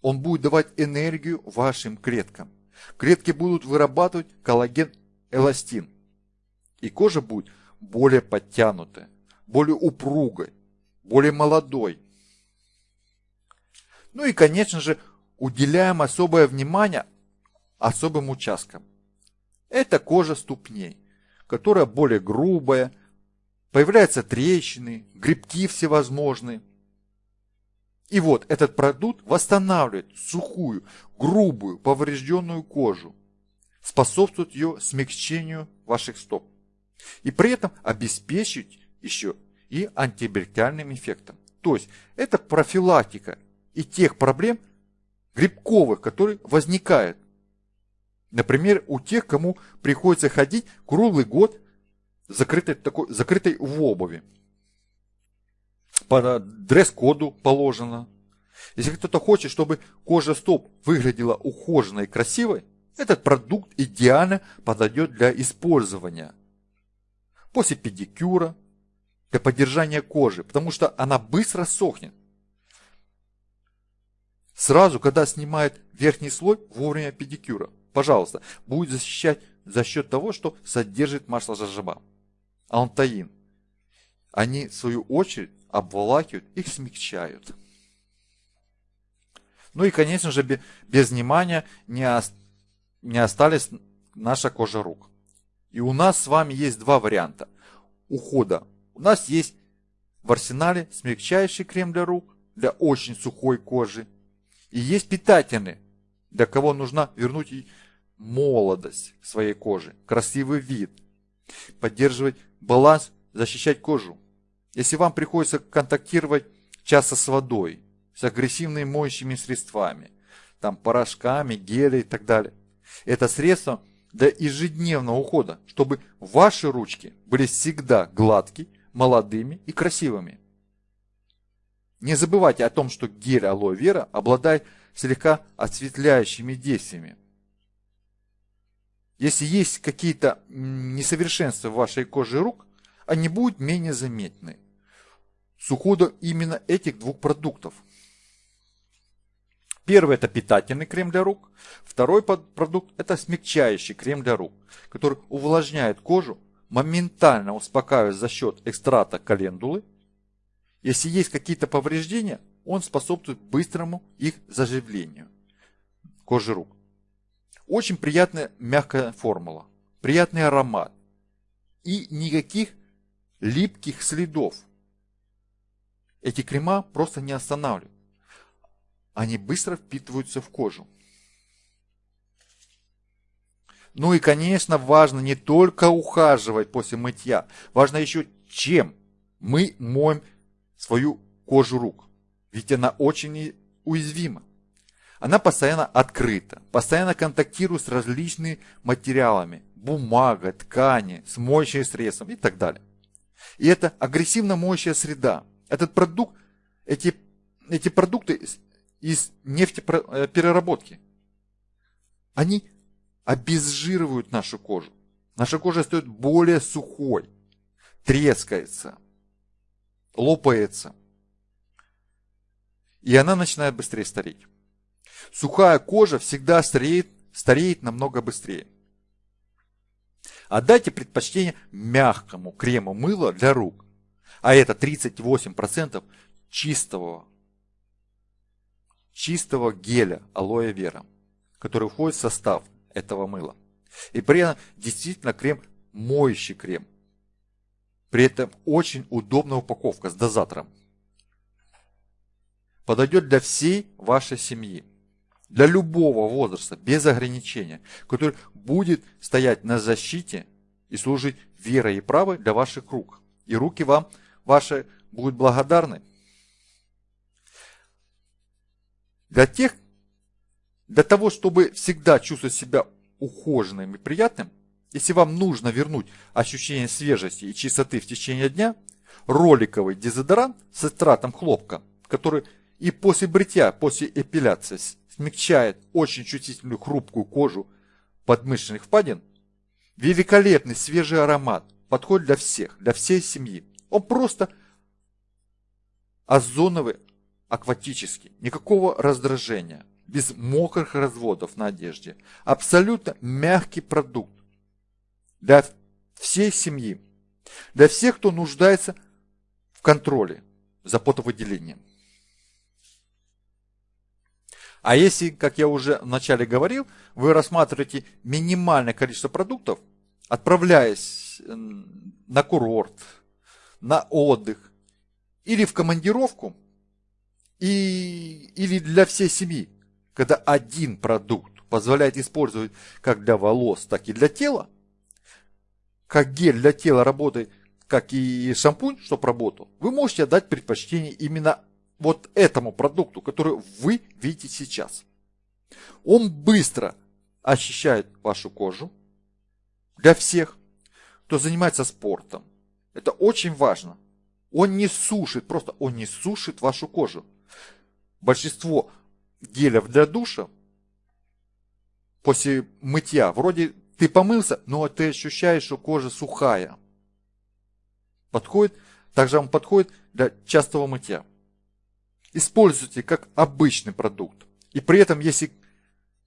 он будет давать энергию вашим клеткам. Клетки будут вырабатывать коллаген-эластин. И кожа будет более подтянутая, более упругой, более молодой. Ну и, конечно же, уделяем особое внимание особым участкам. Это кожа ступней, которая более грубая, появляются трещины, грибки всевозможные. И вот этот продукт восстанавливает сухую, грубую, поврежденную кожу, способствует ее смягчению ваших стоп. И при этом обеспечить еще и антибактериальным эффектом. То есть это профилактика и тех проблем грибковых, которые возникают Например, у тех, кому приходится ходить круглый год закрытой, такой, закрытой в обуви. По дресс-коду положено. Если кто-то хочет, чтобы кожа стоп выглядела ухоженной и красивой, этот продукт идеально подойдет для использования. После педикюра, для поддержания кожи, потому что она быстро сохнет. Сразу, когда снимает верхний слой, вовремя педикюра пожалуйста, будет защищать за счет того, что содержит масло жажаба. Алтаин. Они, в свою очередь, обволакивают, их смягчают. Ну и, конечно же, без внимания не, не остались наша кожа рук. И у нас с вами есть два варианта ухода. У нас есть в арсенале смягчающий крем для рук, для очень сухой кожи. И есть питательный, для кого нужно вернуть молодость своей кожи, красивый вид, поддерживать баланс, защищать кожу. Если вам приходится контактировать часто с водой, с агрессивными моющими средствами, там порошками, гели и так далее, это средство для ежедневного ухода, чтобы ваши ручки были всегда гладкие, молодыми и красивыми. Не забывайте о том, что гель алоэ вера обладает слегка осветляющими действиями. Если есть какие-то несовершенства в вашей коже рук, они будут менее заметны с уходом именно этих двух продуктов. Первый это питательный крем для рук, второй продукт это смягчающий крем для рук, который увлажняет кожу, моментально успокаивает за счет экстрата календулы. Если есть какие-то повреждения, он способствует быстрому их заживлению кожи рук. Очень приятная мягкая формула, приятный аромат и никаких липких следов. Эти крема просто не останавливают. Они быстро впитываются в кожу. Ну и, конечно, важно не только ухаживать после мытья, важно еще чем мы моем свою кожу рук. Ведь она очень уязвима. Она постоянно открыта, постоянно контактирует с различными материалами, бумага, ткани, с моющим средством и так далее. И это агрессивно моющая среда. Этот продукт, эти, эти продукты из нефтепереработки, они обезжиривают нашу кожу. Наша кожа стоит более сухой, трескается, лопается. И она начинает быстрее стареть. Сухая кожа всегда стареет, стареет намного быстрее. Отдайте предпочтение мягкому крему мыла для рук. А это 38% чистого, чистого геля алоэ вера, который входит в состав этого мыла. И при этом действительно крем моющий крем. При этом очень удобная упаковка с дозатором. Подойдет для всей вашей семьи. Для любого возраста, без ограничения, который будет стоять на защите и служить верой и правой для ваших рук. И руки вам ваши будут благодарны. Для тех, для того, чтобы всегда чувствовать себя ухоженным и приятным, если вам нужно вернуть ощущение свежести и чистоты в течение дня, роликовый дезодорант с эстратом хлопка, который и после бритья, после эпиляции смягчает очень чувствительную хрупкую кожу подмышечных впадин, великолепный свежий аромат, подходит для всех, для всей семьи. Он просто озоновый, акватический, никакого раздражения, без мокрых разводов на одежде. Абсолютно мягкий продукт для всей семьи, для всех, кто нуждается в контроле за потовыделением. А если, как я уже вначале говорил, вы рассматриваете минимальное количество продуктов, отправляясь на курорт, на отдых или в командировку, и, или для всей семьи, когда один продукт позволяет использовать как для волос, так и для тела, как гель для тела работает, как и шампунь, чтобы работал, вы можете отдать предпочтение именно вот этому продукту, который вы видите сейчас. Он быстро очищает вашу кожу для всех, кто занимается спортом. Это очень важно. Он не сушит, просто он не сушит вашу кожу. Большинство гелев для душа после мытья, вроде ты помылся, но ты ощущаешь, что кожа сухая. Подходит, также он подходит для частого мытья используйте как обычный продукт. И при этом, если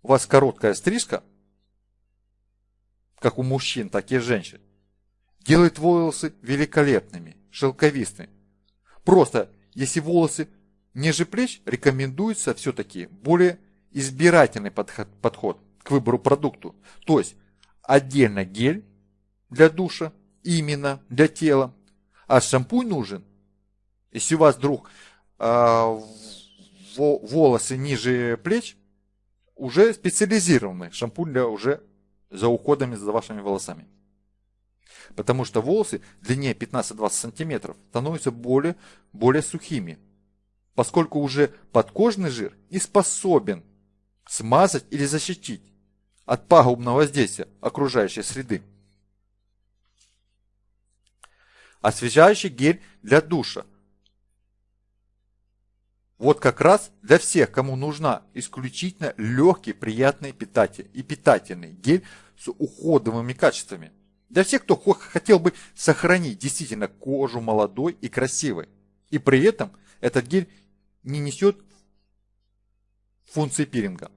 у вас короткая стрижка, как у мужчин, так и женщин, делает волосы великолепными, шелковистыми. Просто, если волосы ниже плеч, рекомендуется все-таки более избирательный подход, подход к выбору продукту. То есть, отдельно гель для душа, именно для тела, а шампунь нужен. Если у вас вдруг волосы ниже плеч уже специализированный шампунь для уже за уходами за вашими волосами. Потому что волосы длиннее 15-20 сантиметров становятся более, более сухими, поскольку уже подкожный жир не способен смазать или защитить от пагубного воздействия окружающей среды. Освежающий гель для душа вот как раз для всех, кому нужна исключительно легкий, приятный питатель и питательный гель с уходовыми качествами. Для всех, кто хотел бы сохранить действительно кожу молодой и красивой. И при этом этот гель не несет функции пилинга.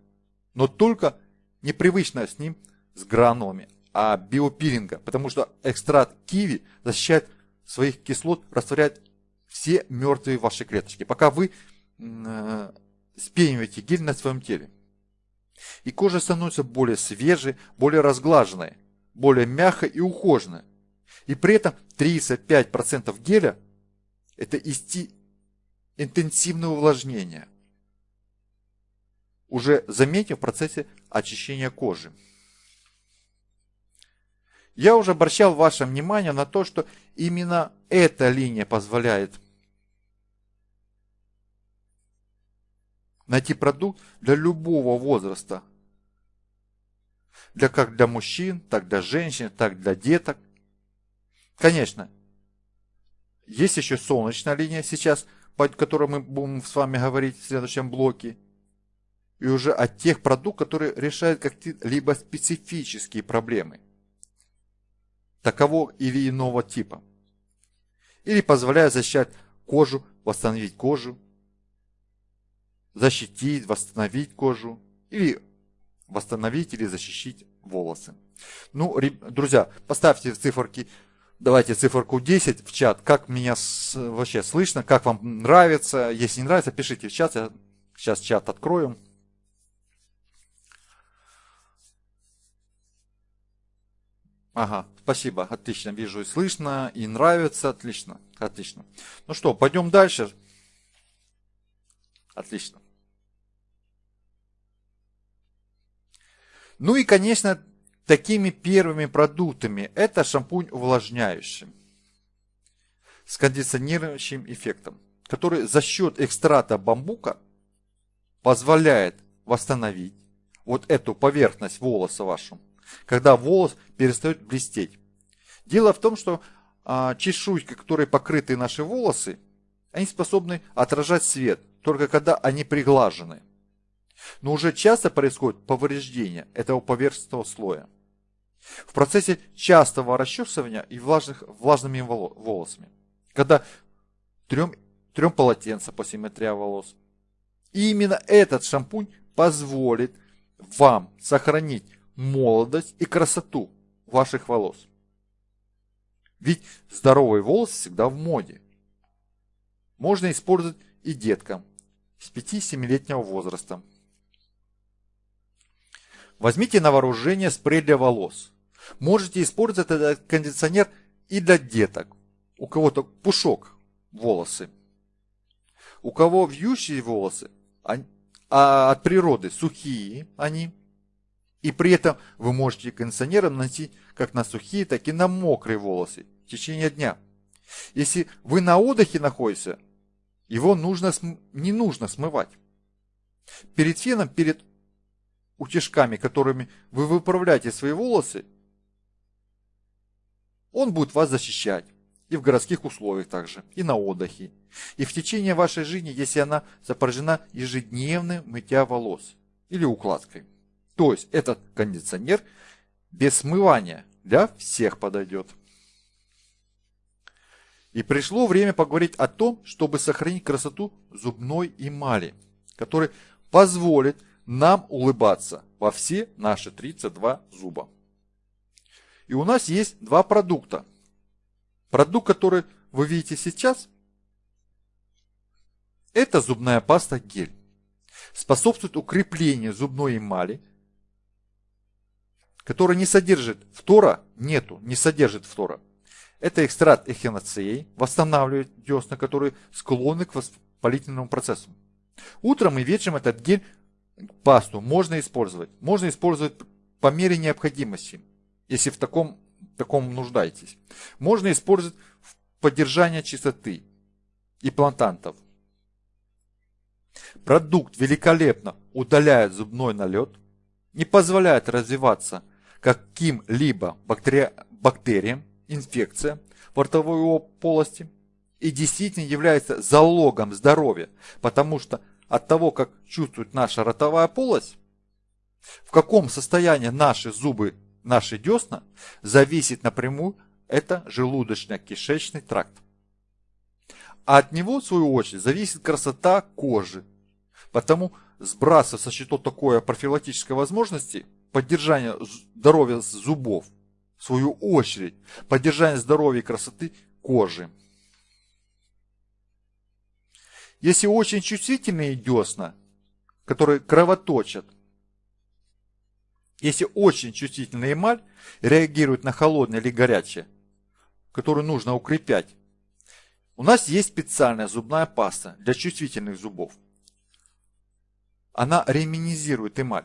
Но только непривычно с ним с гранулами, а биопилинга. Потому что экстракт киви защищает своих кислот, растворяет все мертвые ваши клеточки. Пока вы спениваете гель на своем теле. И кожа становится более свежей, более разглаженной, более мягкой и ухоженной. И при этом 35% геля – это исти интенсивное увлажнение, уже заметив в процессе очищения кожи. Я уже обращал ваше внимание на то, что именно эта линия позволяет найти продукт для любого возраста. Для, как для мужчин, так для женщин, так для деток. Конечно, есть еще солнечная линия сейчас, по которой мы будем с вами говорить в следующем блоке. И уже от тех продуктов, которые решают какие-либо специфические проблемы. Такового или иного типа. Или позволяют защищать кожу, восстановить кожу, защитить, восстановить кожу или восстановить или защитить волосы. Ну, друзья, поставьте циферки, давайте циферку 10 в чат, как меня вообще слышно, как вам нравится. Если не нравится, пишите в чат, я Сейчас чат открою. Ага, спасибо, отлично, вижу и слышно, и нравится, отлично, отлично. Ну что, пойдем дальше. Отлично. Ну и, конечно, такими первыми продуктами это шампунь увлажняющий с кондиционирующим эффектом, который за счет экстрата бамбука позволяет восстановить вот эту поверхность волоса вашу, когда волос перестает блестеть. Дело в том, что а, чешуйки, которые покрыты наши волосы, они способны отражать свет, только когда они приглажены. Но уже часто происходит повреждение этого поверхностного слоя. В процессе частого расчесывания и влажных, влажными волосами когда трем, трем полотенца по симметрии волос. И именно этот шампунь позволит вам сохранить молодость и красоту ваших волос. Ведь здоровые волосы всегда в моде. Можно использовать и деткам с 5-7-летнего возраста. Возьмите на вооружение спрей для волос. Можете использовать этот кондиционер и для деток у кого-то пушок волосы, у кого вьющие волосы, а от природы сухие они, и при этом вы можете кондиционером наносить как на сухие, так и на мокрые волосы в течение дня. Если вы на отдыхе находитесь, его нужно, не нужно смывать. Перед феном, перед утяжками, которыми вы выправляете свои волосы, он будет вас защищать и в городских условиях также, и на отдыхе. И в течение вашей жизни, если она сопряжена ежедневным мытья волос или укладкой. То есть этот кондиционер без смывания для всех подойдет. И пришло время поговорить о том, чтобы сохранить красоту зубной эмали, который позволит нам улыбаться во все наши 32 зуба. И у нас есть два продукта, Продукт, который вы видите сейчас, это зубная паста гель. Способствует укреплению зубной эмали, которая не содержит фтора, нету, не содержит фтора. Это экстракт эхиноцеи, восстанавливает десна, которые склонны к воспалительному процессу. Утром и вечером этот гель, пасту можно использовать. Можно использовать по мере необходимости, если в таком таком нуждаетесь. Можно использовать в поддержание чистоты и плантантов. Продукт великолепно удаляет зубной налет, не позволяет развиваться каким-либо бактери... бактериям, инфекциям в ротовой полости и действительно является залогом здоровья, потому что от того, как чувствует наша ротовая полость, в каком состоянии наши зубы наши десна, зависит напрямую это желудочно-кишечный тракт. А от него, в свою очередь, зависит красота кожи. Потому сбрасывая со счетов такое профилактической возможности, поддержание здоровья зубов, в свою очередь, поддержание здоровья и красоты кожи. Если очень чувствительные десна, которые кровоточат, если очень чувствительная эмаль реагирует на холодное или горячее, которую нужно укреплять, у нас есть специальная зубная паста для чувствительных зубов. Она реминизирует эмаль.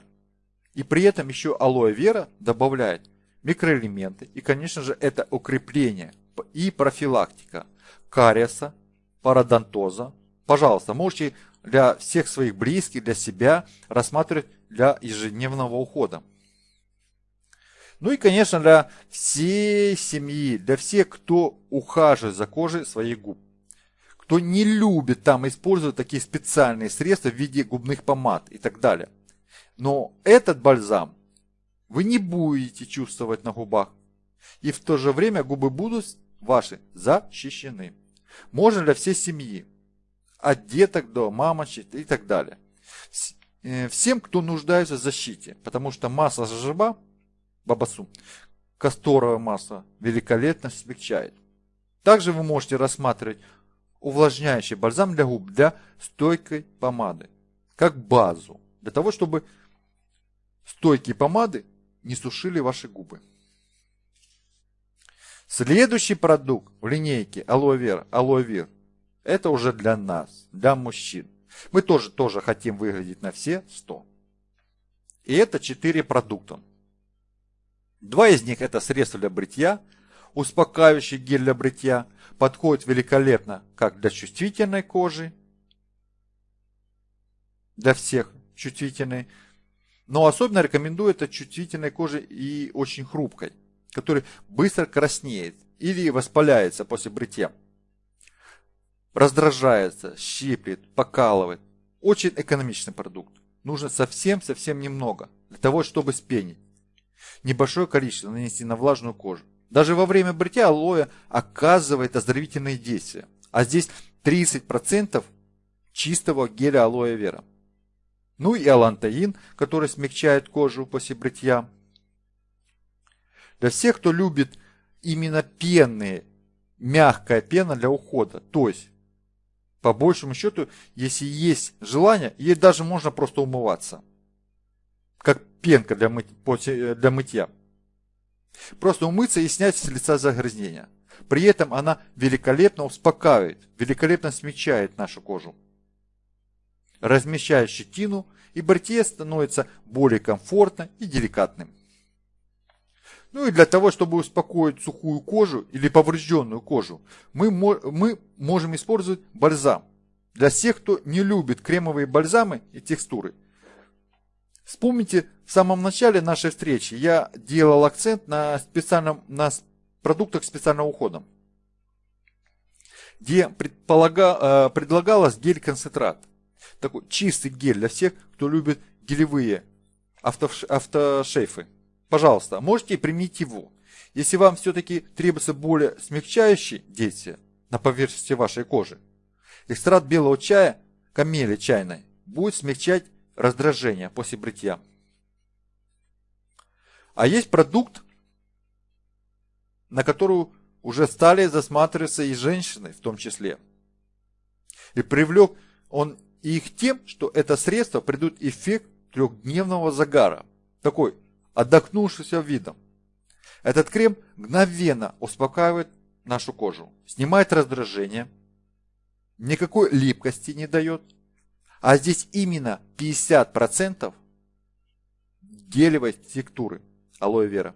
И при этом еще алоэ вера добавляет микроэлементы. И, конечно же, это укрепление и профилактика кариеса, пародонтоза. Пожалуйста, можете для всех своих близких, для себя рассматривать для ежедневного ухода. Ну и, конечно, для всей семьи, для всех, кто ухаживает за кожей своих губ. Кто не любит там использовать такие специальные средства в виде губных помад и так далее. Но этот бальзам вы не будете чувствовать на губах. И в то же время губы будут ваши защищены. Можно для всей семьи. От деток до мамочек и так далее. Э, всем, кто нуждается в защите. Потому что масло жожоба бабасу. Касторовое масло великолепно смягчает. Также вы можете рассматривать увлажняющий бальзам для губ для стойкой помады. как базу, для того, чтобы стойкие помады не сушили ваши губы. Следующий продукт в линейке Aloe Vera, Aloe Vera, это уже для нас, для мужчин. Мы тоже, тоже хотим выглядеть на все 100. И это 4 продукта. Два из них это средство для бритья, успокаивающий гель для бритья, подходит великолепно как для чувствительной кожи, для всех чувствительной, но особенно рекомендую это чувствительной коже и очень хрупкой, которая быстро краснеет или воспаляется после бритья. Раздражается, щиплет, покалывает. Очень экономичный продукт. Нужно совсем-совсем немного для того, чтобы спенить. Небольшое количество нанести на влажную кожу. Даже во время бритья алоэ оказывает оздоровительные действия. А здесь 30% чистого геля алоэ вера. Ну и алантаин, который смягчает кожу после бритья. Для всех, кто любит именно пенные, мягкая пена для ухода. То есть, по большему счету, если есть желание, ей даже можно просто умываться. Как пенка для, мыть, для мытья. Просто умыться и снять с лица загрязнения. При этом она великолепно успокаивает, великолепно смягчает нашу кожу. Размещает щетину, и бритье становится более комфортно и деликатным. Ну и для того, чтобы успокоить сухую кожу или поврежденную кожу, мы, мы можем использовать бальзам. Для тех, кто не любит кремовые бальзамы и текстуры – Вспомните, в самом начале нашей встречи я делал акцент на, специальном, на продуктах специального ухода, где э, предлагалось гель-концентрат. Такой чистый гель для всех, кто любит гелевые автошейфы. Пожалуйста, можете применить его. Если вам все-таки требуется более смягчающий действие на поверхности вашей кожи, экстракт белого чая, камели чайной, будет смягчать раздражения после бритья. А есть продукт, на который уже стали засматриваться и женщины в том числе. И привлек он их тем, что это средство придут эффект трехдневного загара. Такой отдохнувшийся видом. Этот крем мгновенно успокаивает нашу кожу, снимает раздражение, никакой липкости не дает – а здесь именно 50% гелевой текстуры алоэ вера.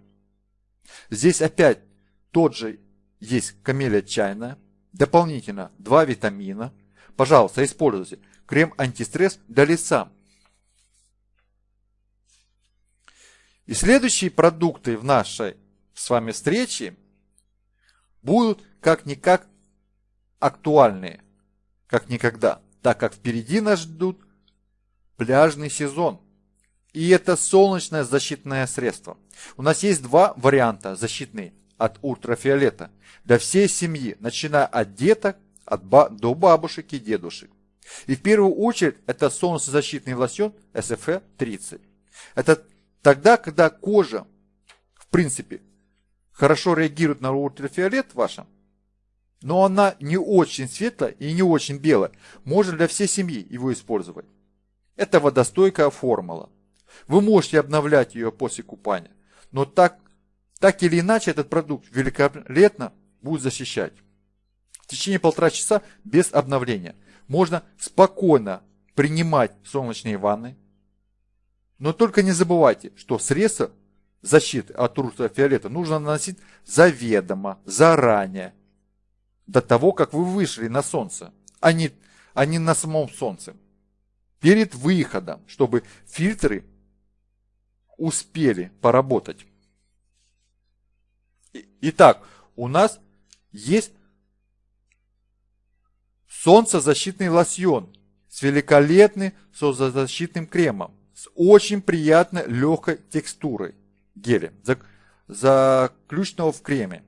Здесь опять тот же есть камелия чайная, дополнительно два витамина. Пожалуйста, используйте крем антистресс для лица. И следующие продукты в нашей с вами встрече будут как-никак актуальные, как никогда так как впереди нас ждут пляжный сезон. И это солнечное защитное средство. У нас есть два варианта защитные от ультрафиолета для всей семьи, начиная от деток от ба до бабушек и дедушек. И в первую очередь это солнцезащитный лосьон SFE 30. Это тогда, когда кожа, в принципе, хорошо реагирует на ультрафиолет вашем, но она не очень светлая и не очень белая. Можно для всей семьи его использовать. Это водостойкая формула. Вы можете обновлять ее после купания. Но так, так или иначе этот продукт великолепно будет защищать. В течение полтора часа без обновления. Можно спокойно принимать солнечные ванны. Но только не забывайте, что средства защиты от ультрафиолета нужно наносить заведомо, заранее, до того, как вы вышли на солнце, а не, а не на самом солнце. Перед выходом, чтобы фильтры успели поработать. Итак, у нас есть солнцезащитный лосьон с великолепным солнцезащитным кремом, с очень приятной легкой текстурой геля, заключенного в креме.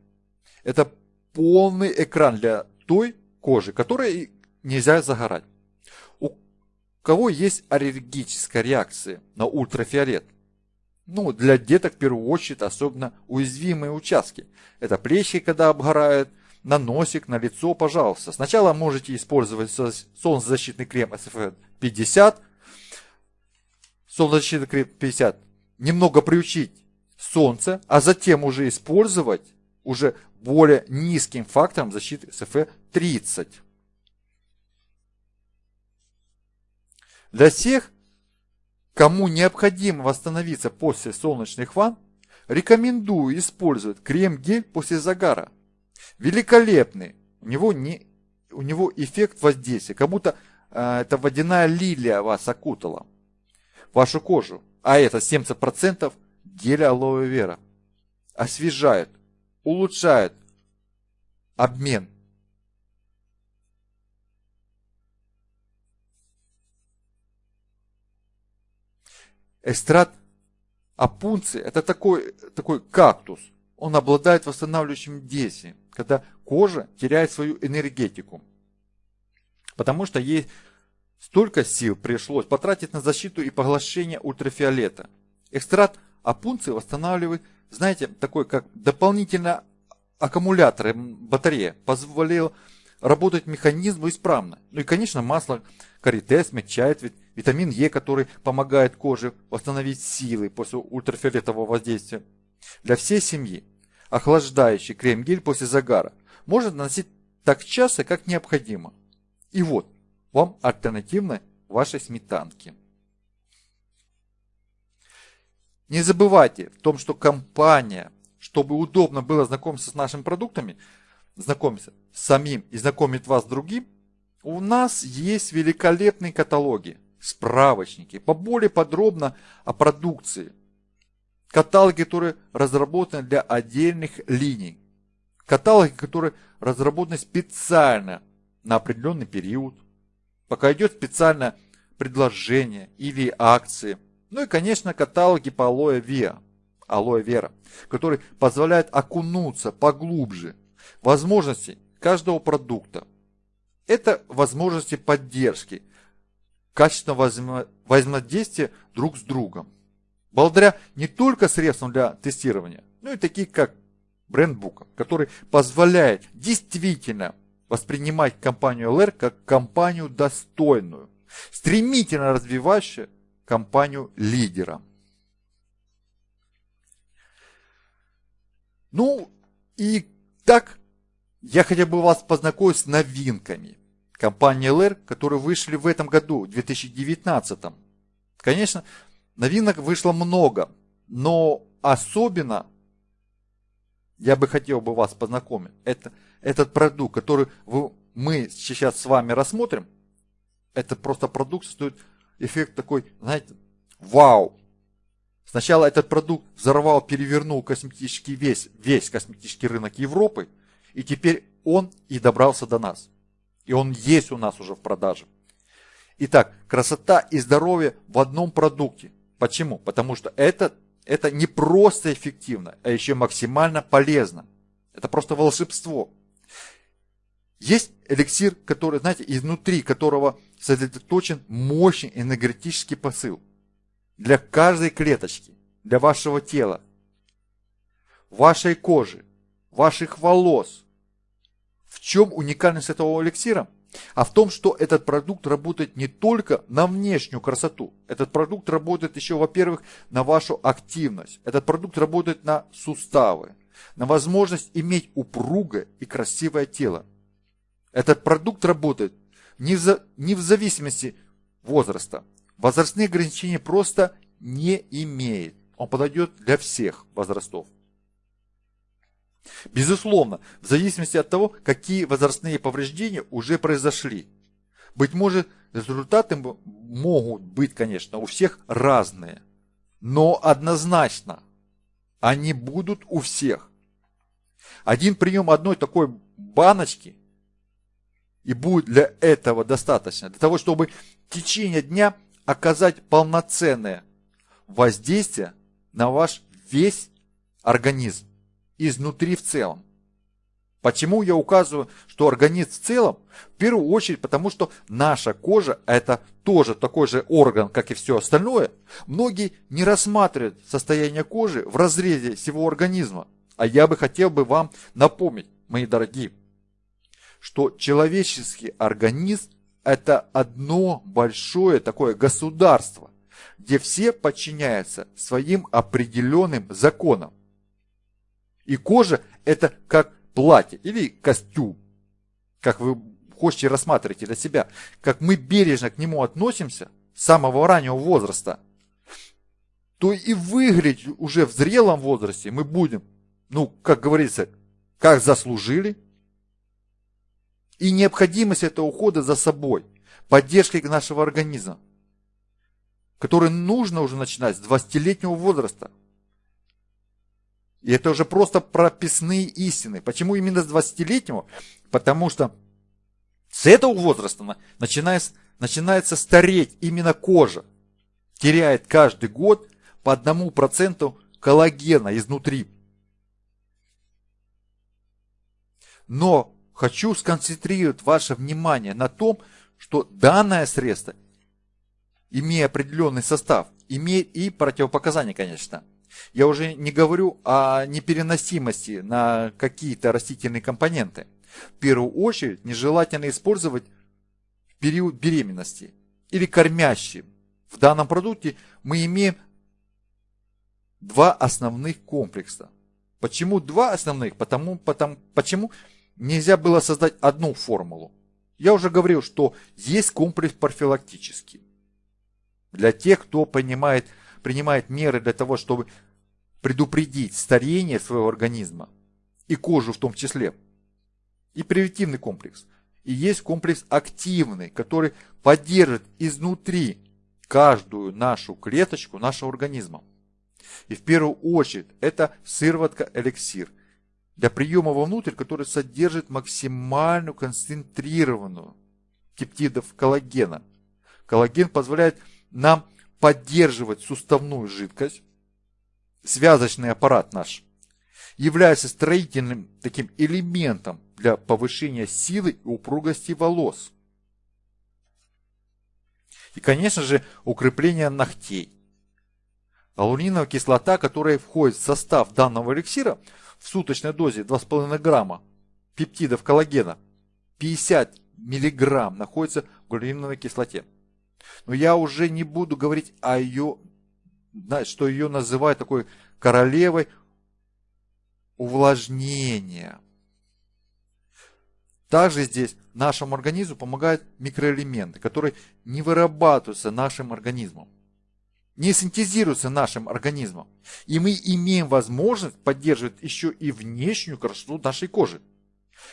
Это полный экран для той кожи, которой нельзя загорать. У кого есть аллергическая реакция на ультрафиолет? Ну, для деток в первую очередь особенно уязвимые участки. Это плечи, когда обгорают, на носик, на лицо, пожалуйста. Сначала можете использовать солнцезащитный крем SPF 50, солнцезащита крем 50, немного приучить солнце, а затем уже использовать уже более низким фактором защиты SFE 30. Для всех, кому необходимо восстановиться после солнечных ванн, рекомендую использовать крем-гель после загара. Великолепный. У него, не, у него эффект воздействия, как будто э, это водяная лилия вас окутала. Вашу кожу. А это 70% геля алоэ вера. Освежает, улучшает обмен Эстрад апунци – это такой, такой кактус. Он обладает восстанавливающим действием, когда кожа теряет свою энергетику. Потому что ей столько сил пришлось потратить на защиту и поглощение ультрафиолета. Экстракт апунции восстанавливает, знаете, такой как дополнительно аккумулятор, батарея, позволил работать механизму исправно. Ну и, конечно, масло карите смягчает витамин Е, который помогает коже восстановить силы после ультрафиолетового воздействия. Для всей семьи охлаждающий крем-гель после загара можно наносить так часто, как необходимо. И вот, вам альтернативной вашей сметанки. Не забывайте в том, что компания, чтобы удобно было знакомиться с нашими продуктами, знакомиться с самим и знакомить вас с другим, у нас есть великолепные каталоги, справочники, поболее подробно о продукции. Каталоги, которые разработаны для отдельных линий. Каталоги, которые разработаны специально на определенный период. Пока идет специальное предложение или акции. Ну и, конечно, каталоги по алоэ вера, алоэ вера, которые позволяют окунуться поглубже. Возможности каждого продукта – это возможности поддержки, качественного взаимодействия друг с другом. Благодаря не только средствам для тестирования, но и такие как брендбук, который позволяет действительно воспринимать компанию LR как компанию достойную, стремительно развивающую компанию лидера. Ну и так я хотел бы вас познакомить с новинками компании LR, которые вышли в этом году, в 2019. Конечно, новинок вышло много, но особенно я бы хотел бы вас познакомить. Это, этот продукт, который мы сейчас с вами рассмотрим, это просто продукт стоит эффект такой, знаете, вау. Сначала этот продукт взорвал, перевернул косметический весь, весь косметический рынок Европы – и теперь он и добрался до нас. И он есть у нас уже в продаже. Итак, красота и здоровье в одном продукте. Почему? Потому что это, это не просто эффективно, а еще максимально полезно. Это просто волшебство. Есть эликсир, который, знаете, изнутри которого сосредоточен мощный энергетический посыл. Для каждой клеточки, для вашего тела, вашей кожи, ваших волос, в чем уникальность этого эликсира? А в том, что этот продукт работает не только на внешнюю красоту. Этот продукт работает еще, во-первых, на вашу активность. Этот продукт работает на суставы, на возможность иметь упругое и красивое тело. Этот продукт работает не за, не в зависимости возраста. Возрастные ограничения просто не имеет. Он подойдет для всех возрастов. Безусловно, в зависимости от того, какие возрастные повреждения уже произошли. Быть может, результаты могут быть, конечно, у всех разные. Но однозначно они будут у всех. Один прием одной такой баночки и будет для этого достаточно. Для того, чтобы в течение дня оказать полноценное воздействие на ваш весь организм изнутри в целом. Почему я указываю, что организм в целом? В первую очередь, потому что наша кожа это тоже такой же орган, как и все остальное. Многие не рассматривают состояние кожи в разрезе всего организма. А я бы хотел бы вам напомнить, мои дорогие, что человеческий организм это одно большое такое государство, где все подчиняются своим определенным законам. И кожа это как платье или костюм, как вы хотите рассматривать для себя, как мы бережно к нему относимся с самого раннего возраста, то и выглядеть уже в зрелом возрасте мы будем, ну, как говорится, как заслужили. И необходимость этого ухода за собой, поддержкой нашего организма, который нужно уже начинать с 20-летнего возраста. И это уже просто прописные истины. Почему именно с 20-летнего? Потому что с этого возраста начинается, начинается стареть именно кожа. Теряет каждый год по одному проценту коллагена изнутри. Но хочу сконцентрировать ваше внимание на том, что данное средство, имея определенный состав, имеет и противопоказания, конечно. Я уже не говорю о непереносимости на какие-то растительные компоненты. В первую очередь нежелательно использовать в период беременности или кормящим. В данном продукте мы имеем два основных комплекса. Почему два основных? Потому, потому, почему нельзя было создать одну формулу? Я уже говорил, что есть комплекс профилактический. Для тех, кто понимает, принимает меры для того, чтобы предупредить старение своего организма и кожу в том числе. И превентивный комплекс. И есть комплекс активный, который поддержит изнутри каждую нашу клеточку нашего организма. И в первую очередь это сыворотка-эликсир для приема вовнутрь, который содержит максимальную концентрированную пептидов коллагена. Коллаген позволяет нам поддерживать суставную жидкость, связочный аппарат наш, является строительным таким элементом для повышения силы и упругости волос. И, конечно же, укрепление ногтей. Алуниновая кислота, которая входит в состав данного эликсира в суточной дозе 2,5 грамма пептидов коллагена, 50 миллиграмм находится в галлюниновой кислоте. Но я уже не буду говорить о ее, что ее называют такой королевой увлажнения. Также здесь нашему организму помогают микроэлементы, которые не вырабатываются нашим организмом не синтезируется нашим организмом. И мы имеем возможность поддерживать еще и внешнюю красоту нашей кожи.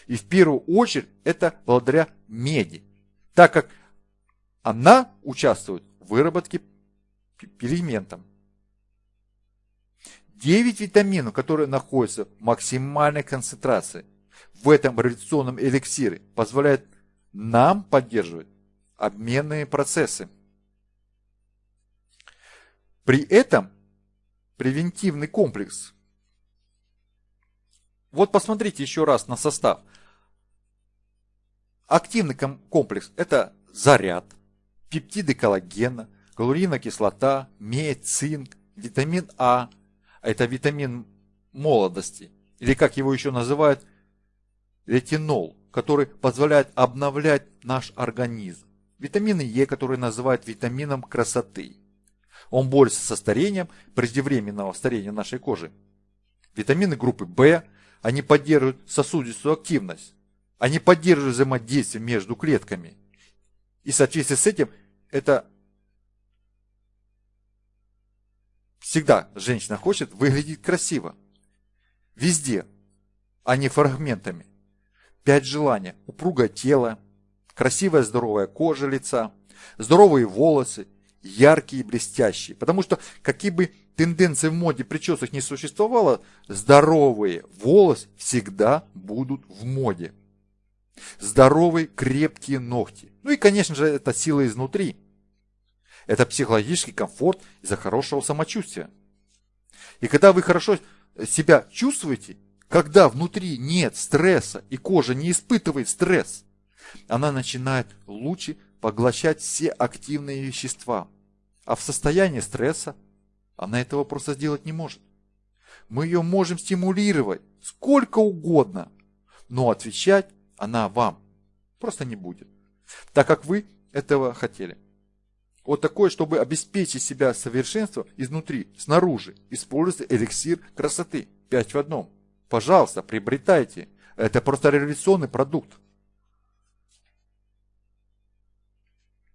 И в первую очередь это благодаря меди, так как она участвует в выработке пигментов. 9 витаминов, которые находятся в максимальной концентрации в этом революционном эликсире, позволяют нам поддерживать обменные процессы. При этом превентивный комплекс. Вот посмотрите еще раз на состав. Активный комплекс – это заряд, пептиды коллагена, галуриновая кислота, медь, цинк, витамин А, это витамин молодости, или как его еще называют, ретинол, который позволяет обновлять наш организм. Витамины Е, которые называют витамином красоты. Он борется со старением, преждевременного старения нашей кожи. Витамины группы В, они поддерживают сосудистую активность. Они поддерживают взаимодействие между клетками. И в соответствии с этим это всегда женщина хочет выглядеть красиво. Везде, а не фрагментами. Пять желания. Упругое тело, красивая здоровая кожа лица, здоровые волосы, яркие и блестящие. Потому что какие бы тенденции в моде причесок не существовало, здоровые волосы всегда будут в моде. Здоровые крепкие ногти. Ну и, конечно же, это сила изнутри. Это психологический комфорт из-за хорошего самочувствия. И когда вы хорошо себя чувствуете, когда внутри нет стресса и кожа не испытывает стресс, она начинает лучше поглощать все активные вещества. А в состоянии стресса она этого просто сделать не может. Мы ее можем стимулировать сколько угодно, но отвечать она вам просто не будет, так как вы этого хотели. Вот такое, чтобы обеспечить себя совершенством изнутри, снаружи. Используйте эликсир красоты. Пять в одном. Пожалуйста, приобретайте. Это просто революционный продукт.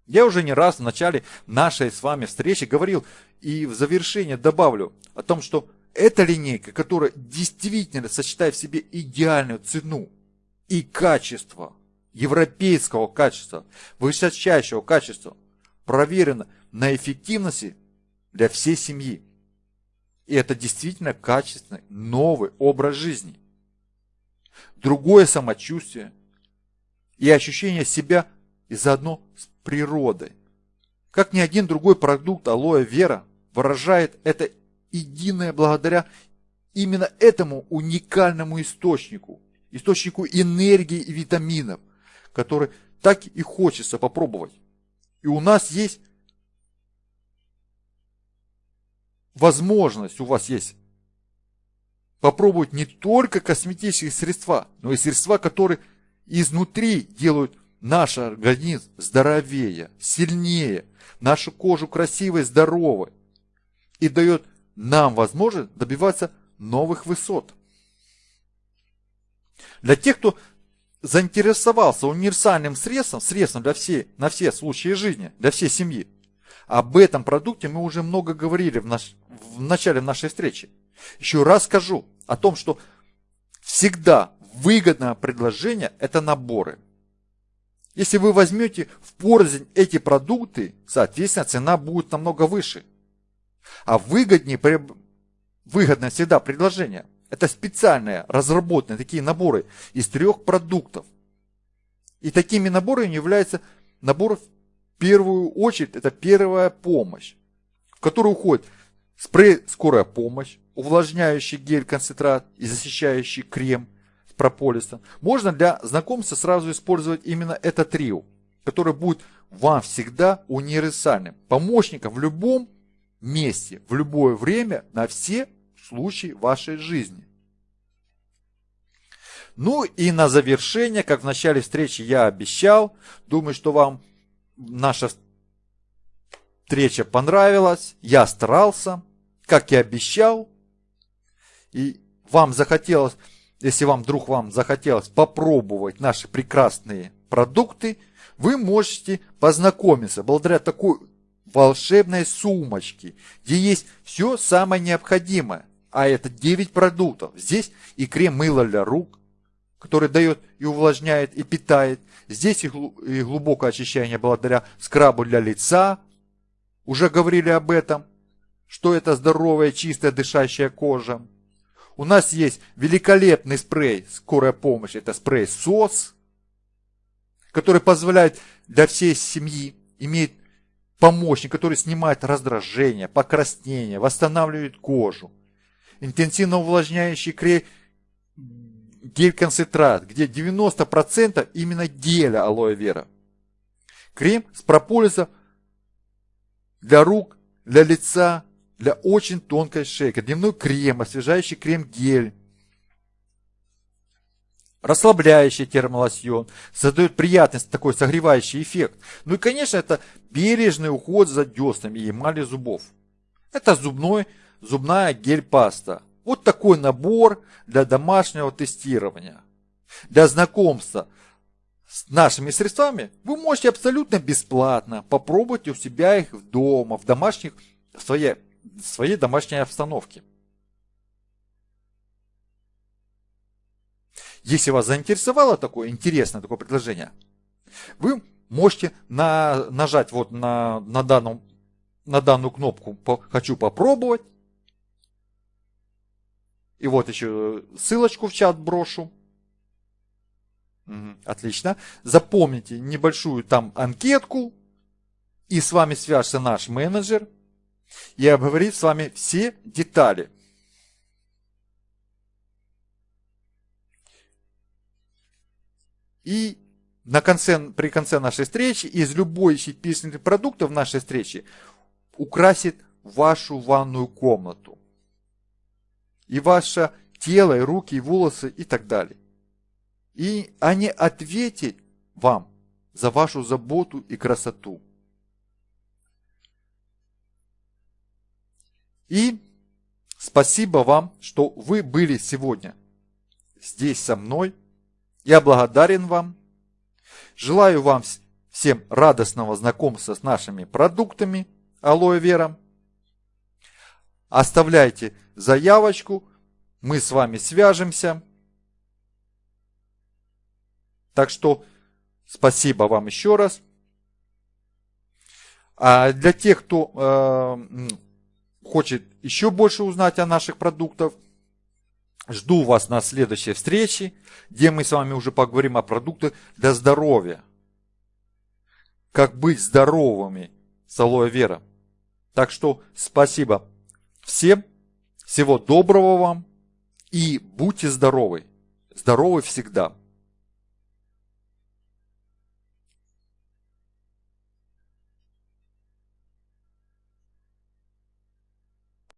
Я уже не раз в начале нашей с вами встречи говорил и в завершение добавлю о том, что эта линейка, которая действительно сочетает в себе идеальную цену и качество, европейского качества, высочайшего качества, проверена на эффективности для всей семьи. И это действительно качественный новый образ жизни. Другое самочувствие и ощущение себя и заодно с природой. Как ни один другой продукт алоэ вера выражает это единое благодаря именно этому уникальному источнику, источнику энергии и витаминов, который так и хочется попробовать. И у нас есть возможность, у вас есть попробовать не только косметические средства, но и средства, которые изнутри делают наш организм здоровее, сильнее, нашу кожу красивой, здоровой и дает нам возможность добиваться новых высот. Для тех, кто заинтересовался универсальным средством, средством для всей, на все случаи жизни, для всей семьи, об этом продукте мы уже много говорили в, наш, в начале нашей встречи. Еще раз скажу о том, что всегда выгодное предложение – это наборы. Если вы возьмете в порознь эти продукты, соответственно, цена будет намного выше. А выгоднее, выгодное всегда предложение – это специальные, разработанные такие наборы из трех продуктов. И такими наборами являются наборы в первую очередь, это первая помощь, в которую уходит спрей «Скорая помощь», увлажняющий гель-концентрат и защищающий крем с прополисом. Можно для знакомства сразу использовать именно это трио, которое будет вам всегда универсальным, помощником в любом месте, в любое время, на все случай вашей жизни. Ну и на завершение, как в начале встречи я обещал, думаю, что вам наша встреча понравилась, я старался, как и обещал, и вам захотелось, если вам вдруг вам захотелось попробовать наши прекрасные продукты, вы можете познакомиться благодаря такой волшебной сумочке, где есть все самое необходимое а это 9 продуктов. Здесь и крем-мыло для рук, который дает и увлажняет, и питает. Здесь и глубокое очищение благодаря скрабу для лица. Уже говорили об этом, что это здоровая, чистая, дышащая кожа. У нас есть великолепный спрей «Скорая помощь». Это спрей СОС, который позволяет для всей семьи, имеет помощник, который снимает раздражение, покраснение, восстанавливает кожу интенсивно увлажняющий крем гель-концентрат, где 90% именно геля алоэ вера. Крем с прополисом для рук, для лица, для очень тонкой шейки. Дневной крем, освежающий крем-гель. Расслабляющий термолосьон. Создает приятный такой согревающий эффект. Ну и, конечно, это бережный уход за деснами и эмалью зубов. Это зубной зубная гель-паста. Вот такой набор для домашнего тестирования. Для знакомства с нашими средствами вы можете абсолютно бесплатно попробовать у себя их дома, в домашних, в своей, своей домашней обстановке. Если вас заинтересовало такое интересное такое предложение, вы можете на, нажать вот на, на, данном, на данную кнопку «Хочу попробовать» И вот еще ссылочку в чат брошу. Отлично. Запомните небольшую там анкетку. И с вами свяжется наш менеджер. И обговорит с вами все детали. И на конце, при конце нашей встречи из любой из перечисленных продуктов нашей встречи украсит вашу ванную комнату и ваше тело, и руки, и волосы и так далее. И они ответят вам за вашу заботу и красоту. И спасибо вам, что вы были сегодня здесь со мной. Я благодарен вам. Желаю вам всем радостного знакомства с нашими продуктами алоэ вера. Оставляйте заявочку, мы с вами свяжемся. Так что спасибо вам еще раз. А для тех, кто э, хочет еще больше узнать о наших продуктах, жду вас на следующей встрече, где мы с вами уже поговорим о продуктах для здоровья. Как быть здоровыми с алоэ вера. Так что спасибо всем, всего доброго вам и будьте здоровы. Здоровы всегда.